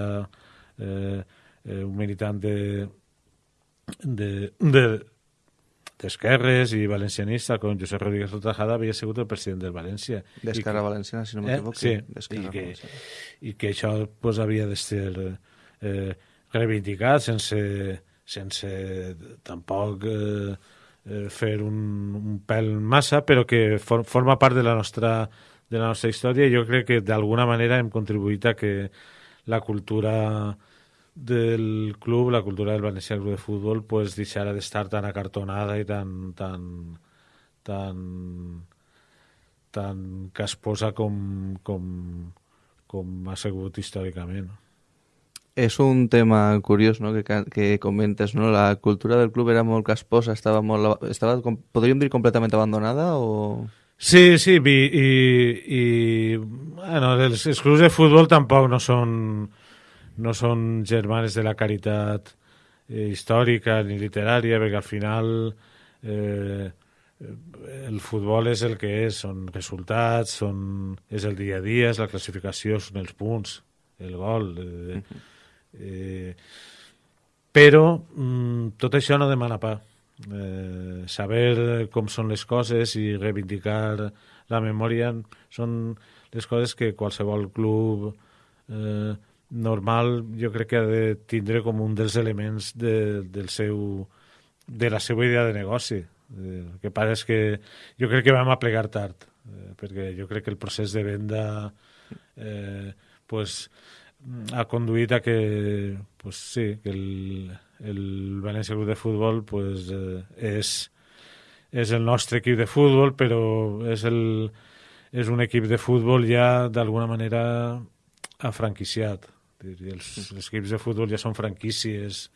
Speaker 4: eh, eh, un militant de, de, de d'esquerres i valencianista com Josep Rodríguez Tortajada havia sigut el president del València.
Speaker 3: D'Esquerra Valenciana, si no
Speaker 4: Eh?
Speaker 3: m'equivoco.
Speaker 4: Sí,
Speaker 3: d'Esquerra
Speaker 4: i que, i que això pues, havia de ser eh, reivindicat sense, sense tampoc eh, eh, fer un, un pèl massa, però que for, forma part de la nostra de la nostra història i jo crec que d'alguna manera hem contribuït a que la cultura del club, la cultura del Valencià Club de Futbol, pues deixara d'estar tan acartonada i tan, tan, tan, tan casposa com, com, com ha sigut històricament.
Speaker 3: És un tema curiós no? que, que comentes, no? La cultura del club era molt casposa, estava molt... Estava, podríem dir, completament abandonada o...?
Speaker 4: Sí, sí, i, i, i bueno, els, els clubs de futbol tampoc no són, no són germanes de la caritat eh, històrica ni literària, perquè al final eh, el futbol és el que és, són resultats, són, és el dia a dia, és la classificació, són els punts, el gol... Eh, eh, però mm, tot això no demana pa. Eh, saber com són les coses i reivindicar la memòria són les coses que qualsevol club eh, normal jo crec que ha de tindre com un dels elements de, del seu, de la seva idea de negoci. Eh, el que passa és que jo crec que vam aplegar tard, eh, perquè jo crec que el procés de venda eh, pues, ha conduït a que, pues, sí, que el, el València Club de Futbol pues, eh, és, és el nostre equip de futbol, però és, el, és un equip de futbol ja d'alguna manera afranquiciat. Els, els equips de futbol ja són franquícies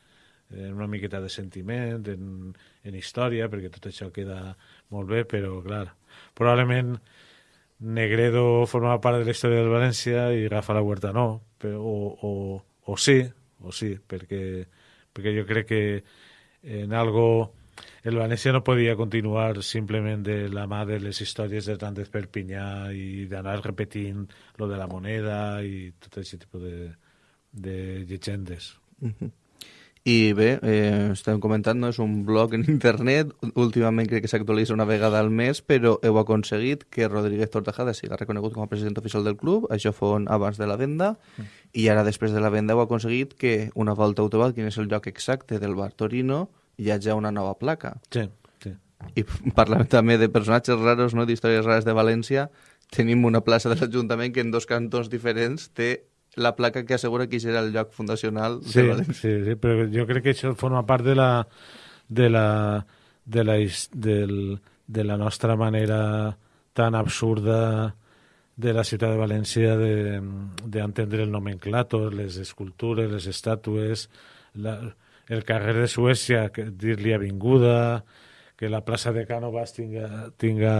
Speaker 4: en una miqueta de sentiment, en, en història, perquè tot això queda molt bé, però, clar, probablement Negredo formava part de la història del València i Rafa La Huerta no, però, o, o, o sí, o sí, perquè, perquè jo crec que en algo el València no podia continuar simplement de la mà de les històries de tant Perpinyà i d'anar repetint lo de la moneda i tot aquest tipus de, de llegendes.
Speaker 3: Uh -huh. I bé, eh, estem comentant, no? és un blog en internet, últimament crec que s'actualitza una vegada al mes, però heu aconseguit que Rodríguez Tortajada siga reconegut com a president oficial del club, això fon abans de la venda, mm. i ara després de la venda heu aconseguit que una volta heu trobat quin és el lloc exacte del bar Torino, hi hagi una nova placa.
Speaker 4: Sí, sí.
Speaker 3: I parlant també de personatges raros, no? d'històries rares de València, tenim una plaça de l'Ajuntament que en dos cantons diferents té la placa que assegura que serà el lloc fundacional
Speaker 4: sí,
Speaker 3: de València.
Speaker 4: Sí, sí, però jo crec que això forma part de la, de la, de la, del, de la nostra manera tan absurda de la ciutat de València d'entendre el nomenclator, les escultures, les estàtues, la, el carrer de Suècia, dir-li avinguda, que la plaça de Cànovas tinga, tinga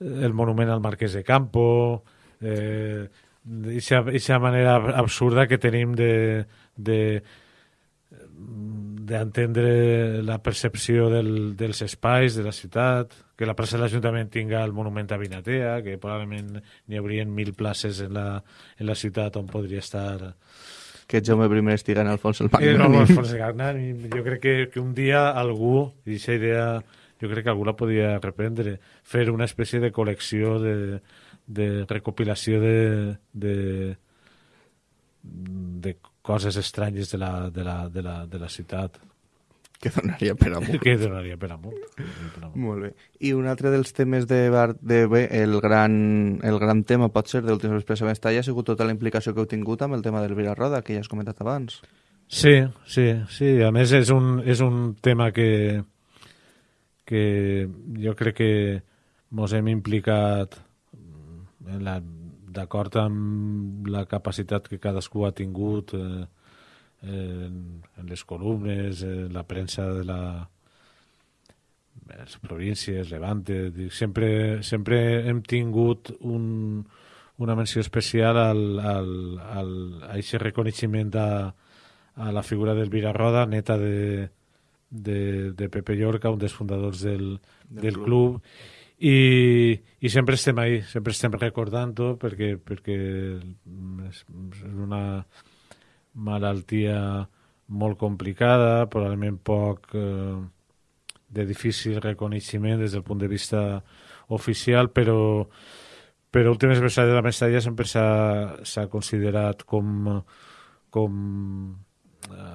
Speaker 4: el monument al Marquès de Campo, eh, aquesta manera absurda que tenim de, de d'entendre la percepció del, dels espais de la ciutat, que la plaça de l'Ajuntament tinga el monument a Vinatea, que probablement n'hi haurien mil places en la, en la ciutat on podria estar...
Speaker 3: Que Jaume I estiga en Alfons el Magnani.
Speaker 4: Eh, no, Alfons el Magnani. Jo crec que, que un dia algú, i aquesta idea jo crec que algú la podia reprendre, fer una espècie de col·lecció de, de recopilació de, de, de coses estranyes de la, de la, de la, de la ciutat.
Speaker 3: Que donaria per a molt. [LAUGHS]
Speaker 4: que donaria per [LAUGHS] a molt.
Speaker 3: Molt bé. I un altre dels temes de, bar, de bé, el gran, el gran tema pot ser d'Últims Expressa Mestalla ha sigut tota la implicació que heu tingut amb el tema del Roda, que ja has comentat abans.
Speaker 4: Sí, sí, sí. A més, és un, és un tema que, que jo crec que ens hem implicat d'acord amb la capacitat que cadascú ha tingut eh, en, en les columnes, en la premsa de la les províncies, Levante, sempre, sempre hem tingut un, una menció especial al, al, al, a aquest reconeixement a, a la figura d'Elvira Roda, neta de, de, de Pepe Llorca, un dels fundadors del, del, del club, club i, i sempre estem ahí, sempre estem recordant-ho perquè, perquè és, una malaltia molt complicada, probablement poc eh, de difícil reconeixement des del punt de vista oficial, però, però últimes versions de la Mestalla sempre s'ha considerat com, com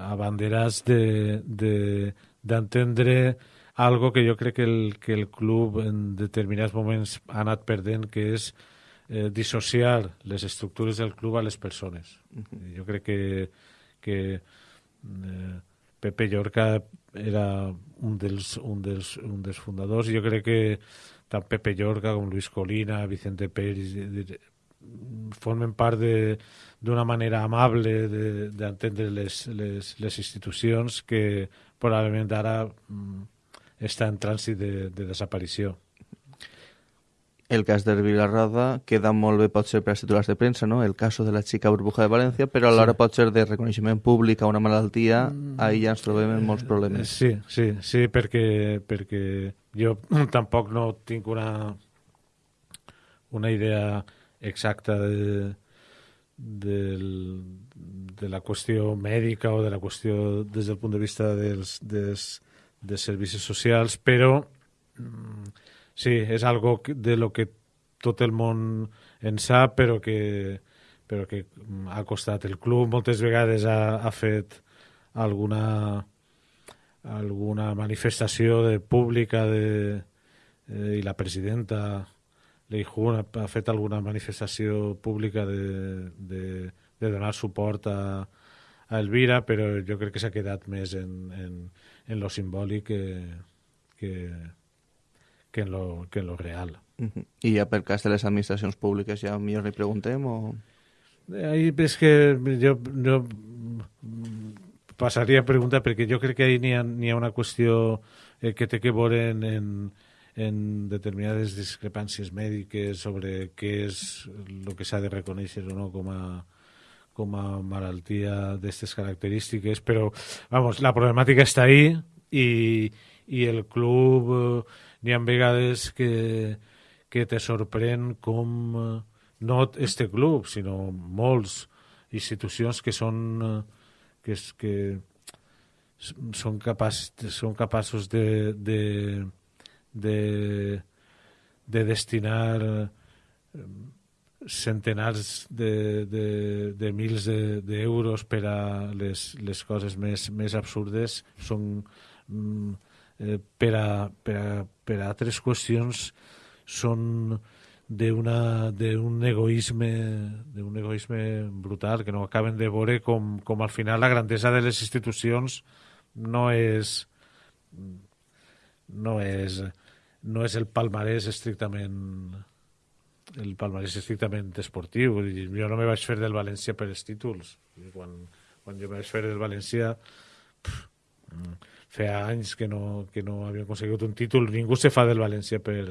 Speaker 4: abanderats d'entendre de, de, algo que jo crec que el, que el club en determinats moments ha anat perdent, que és eh, dissociar les estructures del club a les persones. Uh -huh. Jo crec que, que eh, Pepe Llorca era un dels, un, dels, un dels fundadors. Jo crec que tant Pepe Llorca com Luis Colina, Vicente Pérez, formen part d'una manera amable d'entendre les, les, les institucions que probablement ara mm, està en trànsit de, de desaparició.
Speaker 3: El cas de Vilarroda queda molt bé, pot ser per als titulars de premsa, no? el cas de la xica burbuja de València, però alhora sí. pot ser de reconeixement públic a una malaltia, mm. ahir ja ens trobem en molts problemes.
Speaker 4: Sí, sí, sí, perquè, perquè jo [CLEARS THROAT] tampoc no tinc una, una idea exacta de, del, de la qüestió mèdica o de la qüestió des del punt de vista dels, dels, dels servicis socials, però mm, sí, és algo de lo que tot el món en sap, però que, però que ha costat. El club moltes vegades ha, ha fet alguna, alguna manifestació de pública de, eh, i la presidenta Leijun ha, ha fet alguna manifestació pública de, de, de donar suport a, a Elvira, però jo crec que s'ha quedat més en, en, en lo simbòlic que, que, que en lo, que en lo real.
Speaker 3: Uh -huh. I ja per cas de les administracions públiques ja millor li preguntem o...
Speaker 4: Ahí és que jo, jo passaria a preguntar perquè jo crec que ahí n'hi ha, ha una qüestió eh, que té que veure en, en, en determinades discrepàncies mèdiques sobre què és el que s'ha de reconèixer o no com a, com a malaltia d'aquestes característiques, però vamos, la problemàtica està ahí i, i el club eh, n'hi ha vegades que, que te sorprèn com eh, no este club, sinó molts institucions que són eh, que, és, que són, capaç, són capaços de, de, de, de destinar centenars de, de, de mils d'euros de, per a les, les coses més, més absurdes. Són mm, eh, per, a, per, a, per a altres qüestions són d'un egoisme d'un egoisme brutal que no acaben de veure com, com al final la grandesa de les institucions no és no és no és el palmarès estrictament el palmarès estrictament esportiu jo no me vaig fer del València per els títols quan, quan jo vaig fer del València pff, feia anys que no, que no havia aconseguit un títol. Ningú se fa del València per,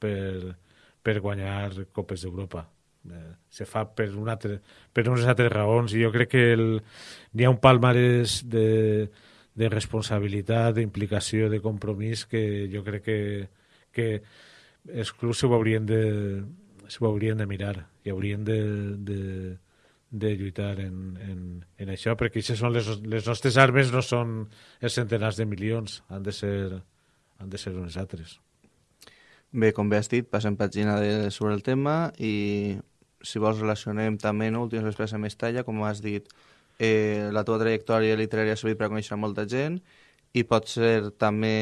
Speaker 4: per, per guanyar Copes d'Europa. Eh, se fa per, un altre, per unes altres raons i jo crec que el, hi ha un palmarès de, de responsabilitat, d'implicació, de compromís que jo crec que, que ho haurien de, s'ho haurien de mirar i haurien de, de, de lluitar en, en, en això, perquè aquestes són les, les nostres armes, no són els centenars de milions, han de ser, han de ser unes altres.
Speaker 3: Bé, com bé has dit, passem pàgina de, sobre el tema i si vols relacionem també no, últims després amb Mestalla, com has dit, eh, la teva trajectòria literària ha servit per conèixer molta gent i pot ser també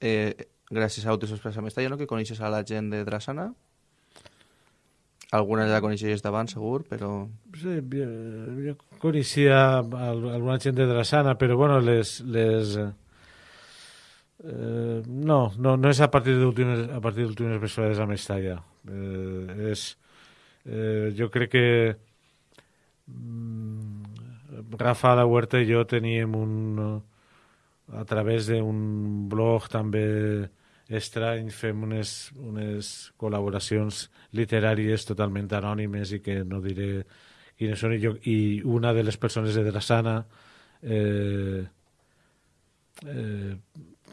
Speaker 3: eh, gràcies a Últims Express a Mestalla no, que coneixes a la gent de Drassana? Alguna ja coneixies d'abans, segur, però...
Speaker 4: Sí, jo, jo coneixia alguna gent de Drassana, però bueno, les... les eh, no, no, no és a partir d'últimes a partir d'últimes persones a Mestalla. Eh, és, eh, jo crec que mm, Rafa la Huerta i jo teníem un a través d'un blog també estrany, fem unes, unes col·laboracions literàries totalment anònimes i que no diré quines són, i, jo, i una de les persones de Drassana eh, eh,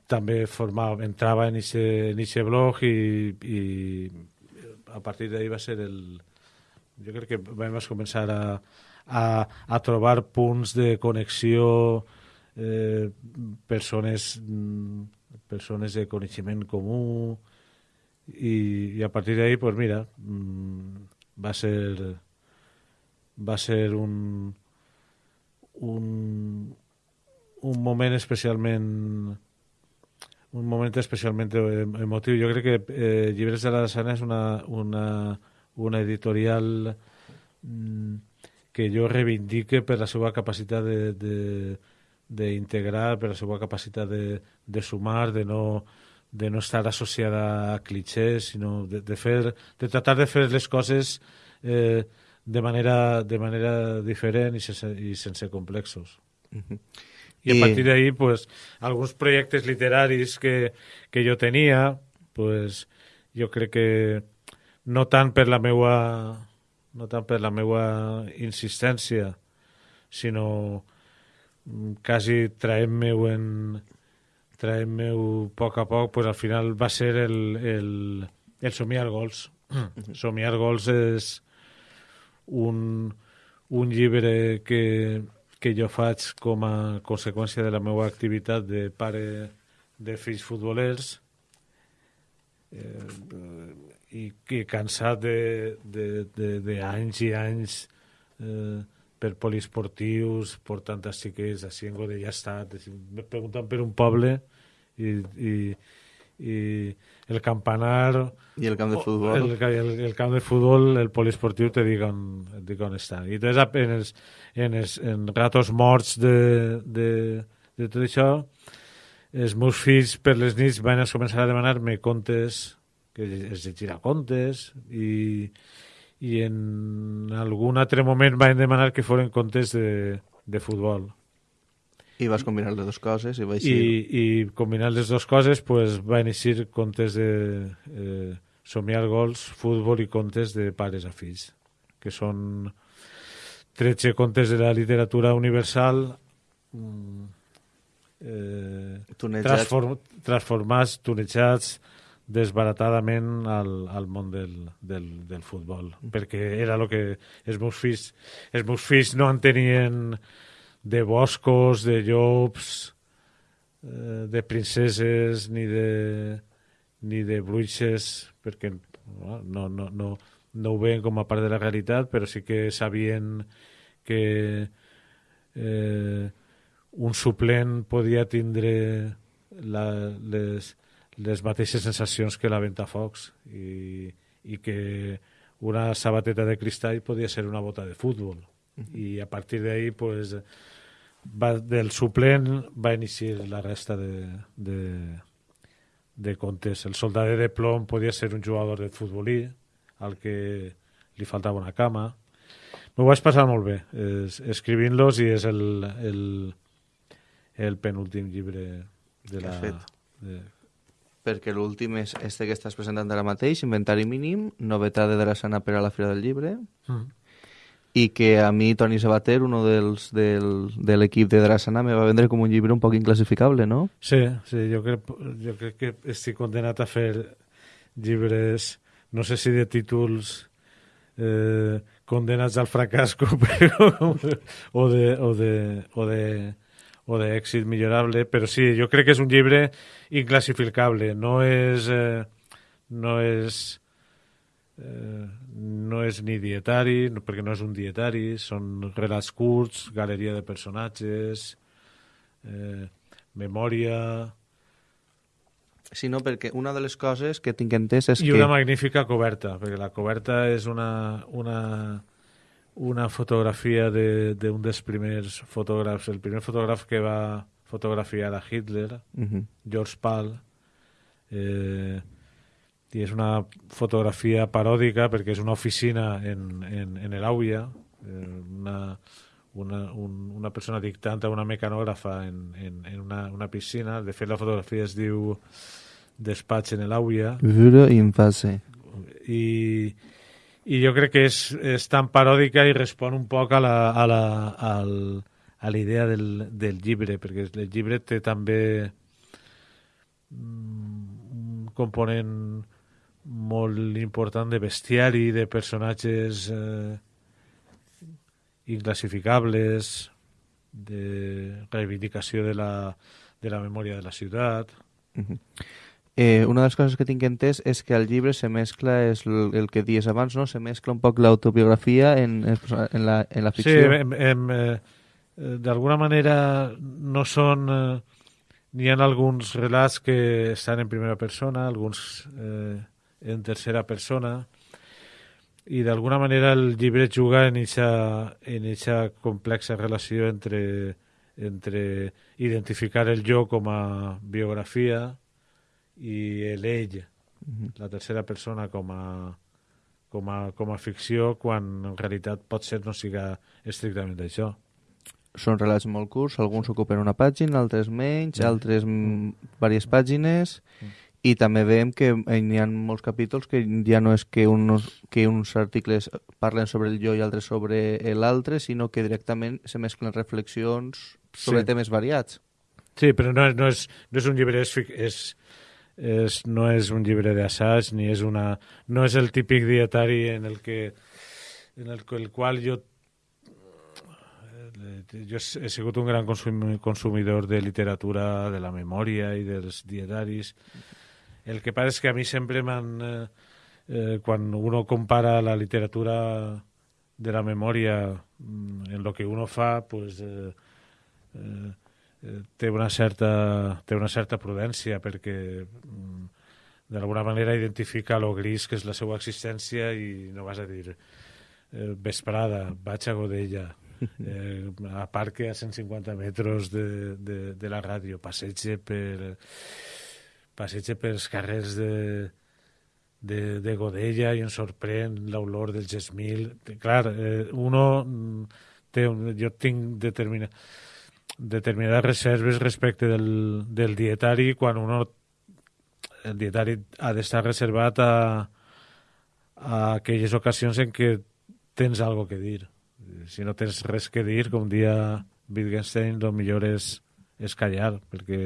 Speaker 4: també formava, entrava en aquest blog i, i a partir d'ahir va ser el... Jo crec que vam començar a, a, a trobar punts de connexió eh, persones mm, persones de coneixement comú i, i a partir d'ahí pues mira mm, va ser va ser un un, un moment especialment un moment especialment emotiu. Jo crec que eh, Llibres de la Sana és una, una, una editorial mm, que jo reivindique per la seva capacitat de, de, d'integrar per la seva capacitat de, de sumar, de no, de no estar associada a clichés, sinó de, de, fer, de tratar de fer les coses eh, de, manera, de manera diferent i sense, i sense complexos. Uh -huh. I a partir d'ahí, pues, alguns projectes literaris que, que jo tenia, pues, jo crec que no tant per la meua no tant per la meua insistència, sinó quasi traient-meu en traient-meu a poc a poc, pues al final va ser el, el, el somiar gols. somiar gols és un, un llibre que, que jo faig com a conseqüència de la meva activitat de pare de fills futbolers eh, i que cansat d'anys i anys eh, per poliesportius, portant a xiquets així en me pregunten per un poble i, i, i el campanar
Speaker 3: i el camp de futbol?
Speaker 4: el, el, el camp de futbol, el poliesportiu te dic on, et dic on està. I entonces en els, en els en ratos morts de, de, de tot això els meus fills per les nits van a començar a demanar-me contes que es llegirà contes i, i en algun altre moment van demanar que foren contes de, de futbol.
Speaker 3: I vas combinar les dues coses i va
Speaker 4: eixir... I, i combinant les dues coses pues, van eixir contes de eh, somiar gols, futbol i contes de pares a fills, que són 13 contes de la literatura universal mm, eh, transform, transformats, tunejats, desbaratadament al, al món del, del, del futbol, perquè era el que els meus fills, els meus fills no en tenien de boscos, de llops, eh, de princeses, ni de, ni de bruixes, perquè no, no, no, no, no ho veien com a part de la realitat, però sí que sabien que eh, un suplent podia tindre la, les, les mateixes sensacions que la Ventafocs i, i que una sabateta de cristall podia ser una bota de futbol. Uh -huh. I a partir d'ahí, pues, va, del suplent va iniciar la resta de, de, de contes. El soldadet de plom podia ser un jugador de futbolí al que li faltava una cama. M'ho vaig passar molt bé es, escrivint-los i és el, el, el penúltim llibre de la... De,
Speaker 3: perquè l'últim és este que estàs presentant ara mateix, Inventari mínim, novetat de Drassana per a la Fira del Llibre, mm. i que a mi, Toni Sabater, uno dels, del, de l'equip de Drassana, me va vendre com un llibre un poc inclassificable, no?
Speaker 4: Sí, sí, jo crec, jo crec que estic condenat a fer llibres, no sé si de títols eh, condenats al fracàs [LAUGHS] però, o de, o de, o de o d'èxit millorable, però sí, jo crec que és un llibre inclassificable, no és... Eh, no és eh, no és ni dietari, perquè no és un dietari, són relats curts, galeria de personatges, eh, memòria...
Speaker 3: Sí, no, perquè una de les coses que tinc entès és
Speaker 4: I
Speaker 3: que...
Speaker 4: I una magnífica coberta, perquè la coberta és una, una, una fotografia d'un de, dels primers fotògrafs, el primer fotògraf que va fotografiar a Hitler, uh -huh. George Pal, eh, i és una fotografia paròdica perquè és una oficina en, en, en l'Àuia, eh, una, una, un, una persona dictant a una mecanògrafa en, en, en una, una piscina. De fet, la fotografia es diu Despatx en l'Àuia.
Speaker 3: Vuro in fase.
Speaker 4: I, i jo crec que és, és tan paròdica i respon un poc a la, a la, al, a la idea del, del llibre, perquè el llibre té també mm, un component molt important de bestiari, de personatges eh, inclassificables, de reivindicació de la, de la memòria de la ciutat. Uh -huh.
Speaker 3: Eh, una de les coses que tinc entès és que al llibre se mescla, és el, el que dies abans, no? se mescla un poc l'autobiografia en, en, la, en la ficció.
Speaker 4: Sí, em, em, eh, d'alguna manera no són... Eh, N'hi ha alguns relats que estan en primera persona, alguns eh, en tercera persona, i d'alguna manera el llibre juga en aquesta en eixa complexa relació entre, entre identificar el jo com a biografia i l'ell, uh -huh. la tercera persona com a, com a, com a ficció quan en realitat pot ser no siga estrictament això.
Speaker 3: Són relats molt curts, alguns ocupen una pàgina, altres menys, altres mm, diverses pàgines, i també veiem que hi ha molts capítols que ja no és que uns, que uns articles parlen sobre el jo i altres sobre l'altre, sinó que directament se mesclen reflexions sobre
Speaker 4: Sí.
Speaker 3: temes variats.
Speaker 4: Sí, però no és, no és, no és un llibre, és, fic- és, és, no és un llibre d'assaig, ni és una... No és el típic dietari en el que en el, el qual jo eh, jo he sigut un gran consum, consumidor de literatura, de la memòria i dels dietaris. El que passa és que a mi sempre m'han... Eh, eh, quan uno compara la literatura de la memòria mm, en lo que uno fa, pues, eh, eh, té una certa té una certa prudència perquè mm, d'alguna manera identifica lo gris que és la seva existència i no vas a dir eh, vesprada, vaig a Godella [LAUGHS] eh, a parque a 150 metres de, de, de la ràdio passege per passege pels carrers de, de, de Godella i em sorprèn l'olor del gesmil. Clar, eh, uno mm, té un, jo tinc determinat determinades reserves respecte del, del dietari quan uno el dietari ha d'estar reservat a, a aquelles ocasions en què tens algo que dir. Si no tens res que dir com dia Wittgenstein el millor és, és callar perquè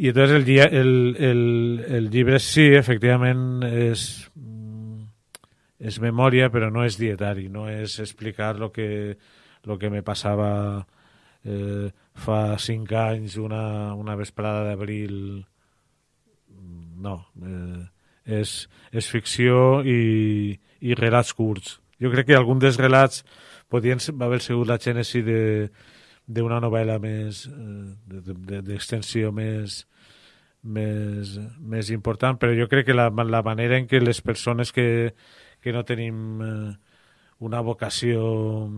Speaker 4: i entonces el, el, el, el llibre sí, efectivament és mm, és memòria però no és dietari no és explicar lo que, lo que me passava eh, fa cinc anys una, una vesprada d'abril no eh, és, és ficció i, i relats curts. Jo crec que algun dels relats podien haver sigut la gènesi de d'una novel·la més eh, de- de- d'extensió més més, més important, però jo crec que la, la manera en què les persones que, que no tenim eh, una vocació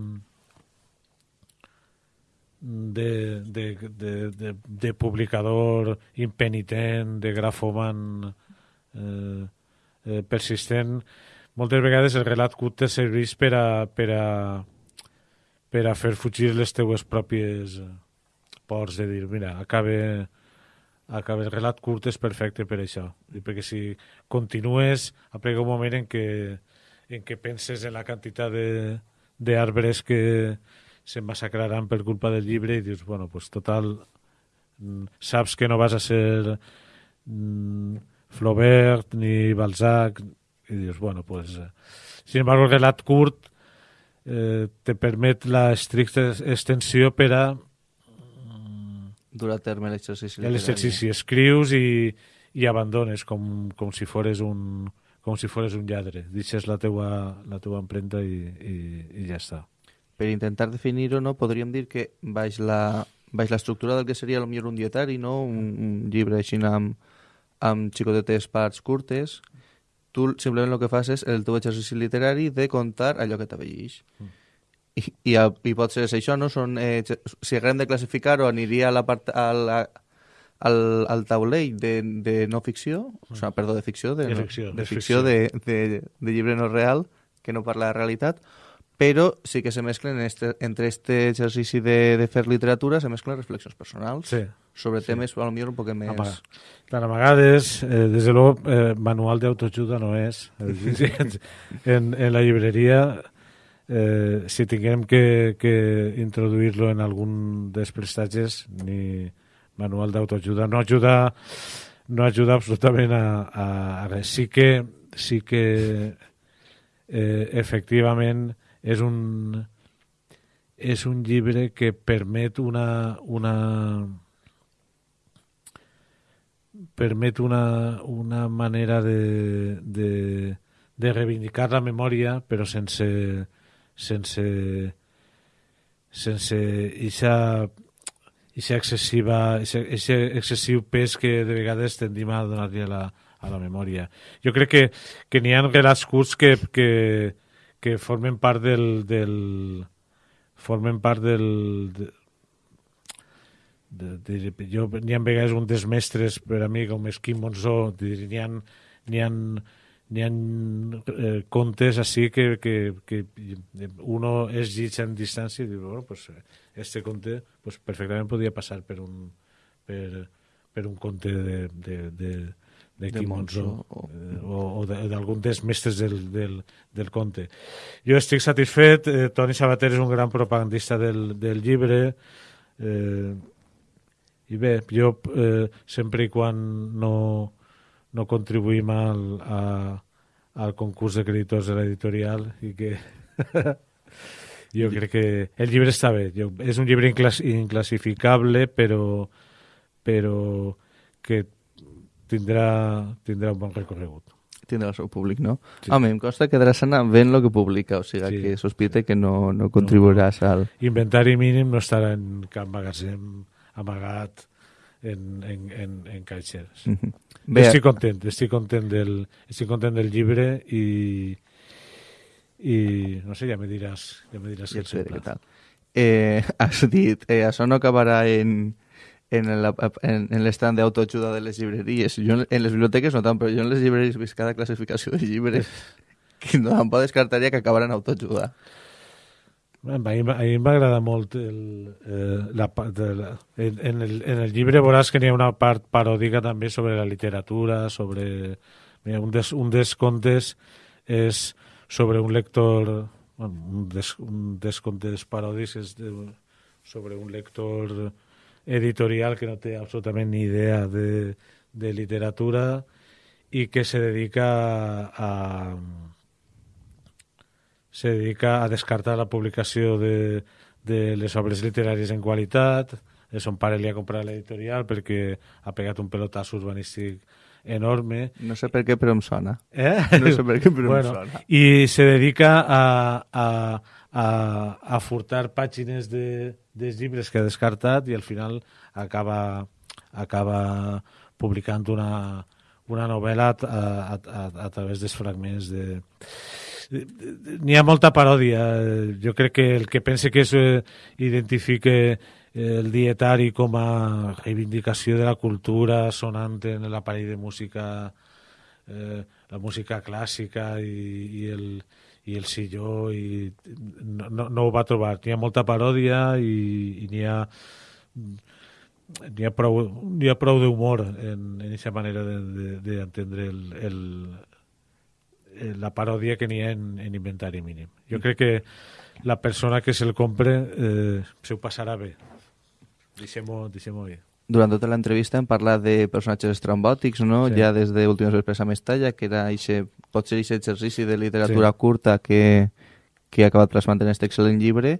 Speaker 4: de, de, de, de, de publicador impenitent, de grafoman eh, eh, persistent, moltes vegades el relat curt te serveix per a, per a, per a fer fugir les teues pròpies eh, pors de dir, mira, acabe, acabe el relat curt és perfecte per això. I perquè si continues, aplega un moment en què, en què penses en la quantitat d'arbres que se massacraran per culpa del llibre i dius, bueno, pues total, mm, saps que no vas a ser mm, Flaubert ni Balzac i dius, bueno, pues... eh, Sin embargo, el relat curt eh, te permet la estricta extensió per a
Speaker 3: dur a terme l'exercici
Speaker 4: l'exercici. Escrius i, i abandones com, com si fores un com si fores un lladre. Deixes la teua, la teua empremta i, i, i ja està.
Speaker 3: Per intentar definir-ho, no, podríem dir que baix la, baix l'estructura del que seria potser un dietari, no? un, un llibre així amb, amb xicotetes parts curtes, tu simplement el que fas és el teu exercici literari de contar allò que t'avellix. I, i, a- I pot ser això, no? Són, eh, si haguem de classificar-ho, aniria a la part, a la, al, al taulell de, de no ficció, o sigui, perdó, de ficció, de,
Speaker 4: De
Speaker 3: no-
Speaker 4: ficció,
Speaker 3: de,
Speaker 4: de
Speaker 3: ficció, de, de, de llibre no real, que no parla de realitat, però sí que se mesclen en este, entre este exercici de, de fer literatura, se mesclen reflexions personals
Speaker 4: Sí.
Speaker 3: sobre temes, a lo millor un poc més...
Speaker 4: Amaga. Clar, a vegades, eh, des de luego, eh, manual d'autoajuda no és. [LAUGHS] en, en la llibreria, eh, si tinguem que, que introduir-lo en algun dels prestatges, ni manual d'autoajuda, no ajuda no ajuda absolutament a, a, a res. Sí que, sí que eh, efectivament és un és un llibre que permet una, una permet una, una manera de, de, de reivindicar la memòria però sense sense sense ixa, ixa excessiva ixa, ixa excessiu pes que de vegades tendim a donar-li a la, a la memòria. Jo crec que, que n'hi ha relats curts que, que, que formen part del, del formen part del, de, de, de, jo n'hi ha vegades un dels mestres per a mi com és Quim Monzó n'hi ha, n'hi ha, n'hi ha eh, contes així que, que, que uno es llitja en distància i diu, bueno, pues, este conte pues, perfectament podria passar per un, per, per un conte de, de, de, de,
Speaker 3: Monzó, o-
Speaker 4: o, o de- d'algun dels mestres del, del, del conte. Jo estic satisfet, eh, Toni Sabater és un gran propagandista del, del llibre, eh, i bé, jo eh, sempre i quan no, no contribuïm al, a, al concurs de creditors de l'editorial i que [LAUGHS] jo crec que el llibre està bé jo, és un llibre inclass, inclassificable però, però que tindrà, tindrà un bon recorregut
Speaker 3: tindrà el seu públic, no?
Speaker 4: Sí.
Speaker 3: Home, em consta que Drassana ven lo que publica, o sigui
Speaker 4: Sí.
Speaker 3: que sospite que no, no contribuiràs al...
Speaker 4: inventari mínim no estarà en cap magatzem amagat en, en, en, en caixers
Speaker 3: Mhm.
Speaker 4: Bé,
Speaker 3: Bé,
Speaker 4: estic content, estic content del, estic content del llibre i, i no sé, ja me diràs, ja me diràs
Speaker 3: ja
Speaker 4: què
Speaker 3: tal. Eh, [LAUGHS] has dit, eh, això no acabarà en, en, la- en, en l'estand d'autoajuda de les llibreries. Jo en, en les biblioteques no tant, però jo en les llibreries visc cada classificació de llibres [LAUGHS] que no tampoc descartaria que acabaran autoajuda.
Speaker 4: A mi, a mi m'agrada molt el, eh, la, part de la, en, en, el, en el llibre veuràs que n'hi ha una part paròdica també sobre la literatura, sobre... Mira, un, dels, un dels contes és sobre un lector... Bueno, un, des, un dels contes paròdics és de, sobre un lector editorial que no té absolutament ni idea de, de literatura i que se dedica a, se dedica a descartar la publicació de, de les obres literàries en qualitat. Son pare li ha comprat l'editorial perquè ha pegat un pelotazo urbanístic enorme.
Speaker 3: No sé per què, però em sona.
Speaker 4: Eh?
Speaker 3: No sé per què, però em
Speaker 4: bueno,
Speaker 3: sona.
Speaker 4: I se dedica a, a, a, a furtar pàgines de, dels llibres que ha descartat i al final acaba, acaba publicant una, una novel·la a, a, a, a través dels fragments de... N'hi ha molta paròdia. Eh, Jo crec que el que pense que és, eh, identifique el dietari com a reivindicació de la cultura sonant en l'aparell de música eh, la música clàssica i, i, el, i el silló i no, no, no ho va trobar. N'hi ha molta paròdia i, i n'hi ha n'hi ha prou, n'hi ha prou d'humor en, en aquesta manera d'entendre el, el, el, la paròdia que n'hi ha en, en inventari mínim. Jo crec que la persona que se'l compre eh, se ho passarà bé. Deixem-ho deixem bé.
Speaker 3: Durant tota l'entrevista hem parlat de personatges estrambòtics, no?
Speaker 4: Sí.
Speaker 3: Ja des de Últimes Expressa Mestalla, que era ixe, pot ser aquest exercici de literatura
Speaker 4: Sí.
Speaker 3: curta que, que ha acabat plasmant en aquest excel·lent llibre,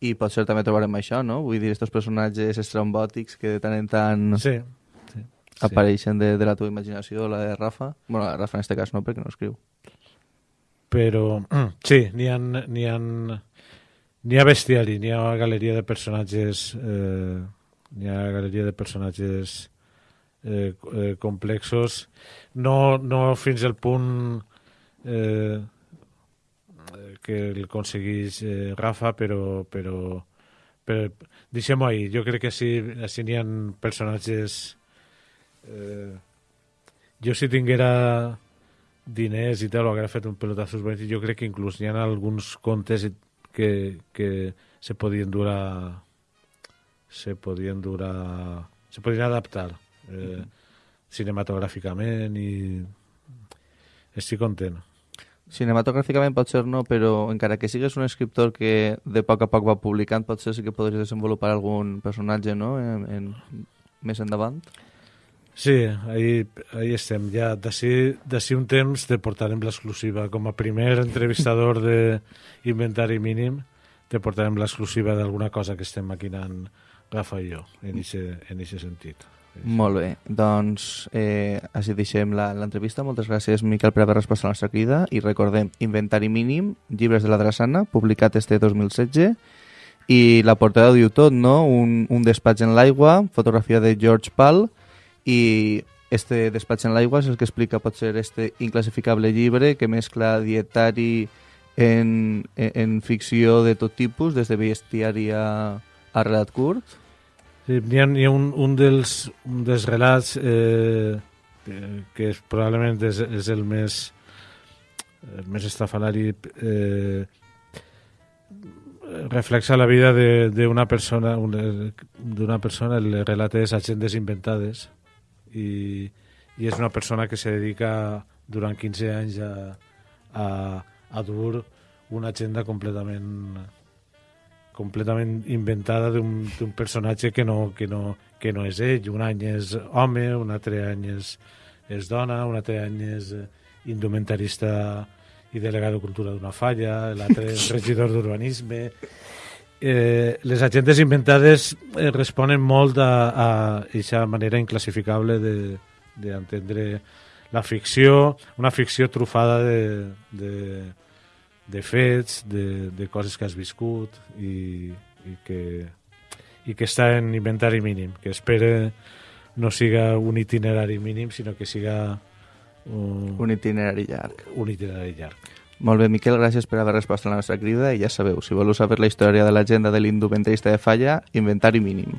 Speaker 3: i pot ser també trobarem això, no? Vull dir, aquests personatges estrambòtics que de tant en tant
Speaker 4: Sí. sí.
Speaker 3: apareixen de, de la teva imaginació, la de Rafa. bueno, la Rafa en este cas no, perquè no escriu.
Speaker 4: però [CLEARS THROAT] sí, n'hi ha, n'hi ha, ha bestiari, n'hi ha galeria de personatges eh, n'hi ha galeria de personatges eh, eh, complexos. No, no fins al punt eh, que el aconseguís eh, Rafa però, però, però deixem-ho ahir jo crec que sí, així n'hi ha personatges eh, jo si tinguera diners i tal, o haguera fet un pelotazo jo crec que inclús hi ha alguns contes que, que se podien dur a se podien dur a se podien adaptar eh, cinematogràficament i estic content
Speaker 3: Cinematogràficament pot ser no, però encara que sigues un escriptor que de poc a poc va publicant, potser sí que podries desenvolupar algun personatge, no?, en, en, més endavant.
Speaker 4: Sí, ahí, ahí estem. Ja d'ací un temps te portarem l'exclusiva. Com a primer entrevistador de [LAUGHS] Inventari Mínim te portarem l'exclusiva d'alguna cosa que estem maquinant I jo, en aquest sentit.
Speaker 3: Molt bé, doncs eh, així deixem l'entrevista. Moltes gràcies, Miquel, per haver respost a la nostra crida. I recordem, Inventari Mínim, Llibres de la Drassana, publicat este 2016, i la portada diu tot, no? Un, un despatx en l'aigua, fotografia de George Pal, i este despatx en l'aigua és el que explica potser este inclassificable llibre que mescla dietari en, en, en ficció de tot tipus, des de bestiari a, a relat curt.
Speaker 4: Sí, N'hi ha, hi ha un, un, dels, un dels relats eh, eh, que és, probablement és, és el més el més estrafalari eh, reflexa la vida d'una persona d'una persona, el relat és agendes inventades i, i és una persona que se dedica durant 15 anys a, a, a dur una agenda completament completament inventada d'un personatge que no, que, no, que no és ell. Un any és home, un altre any és, és dona, un altre any és indumentarista i delegat de cultura d'una falla, l'altre és [LAUGHS] regidor d'urbanisme. Eh, les agendes inventades eh, responen molt a, aquesta manera inclassificable d'entendre de, la ficció, una ficció trufada de, de, de fets, de, de coses que has viscut i, i, que, i que està en inventari mínim, que espera no siga un itinerari mínim, sinó que siga
Speaker 3: un, un itinerari llarg.
Speaker 4: Un itinerari llarg.
Speaker 3: Molt bé, Miquel, gràcies per haver respost a la nostra crida i ja sabeu, si voleu saber la història de l'agenda de l'indumentarista de falla, inventari mínim.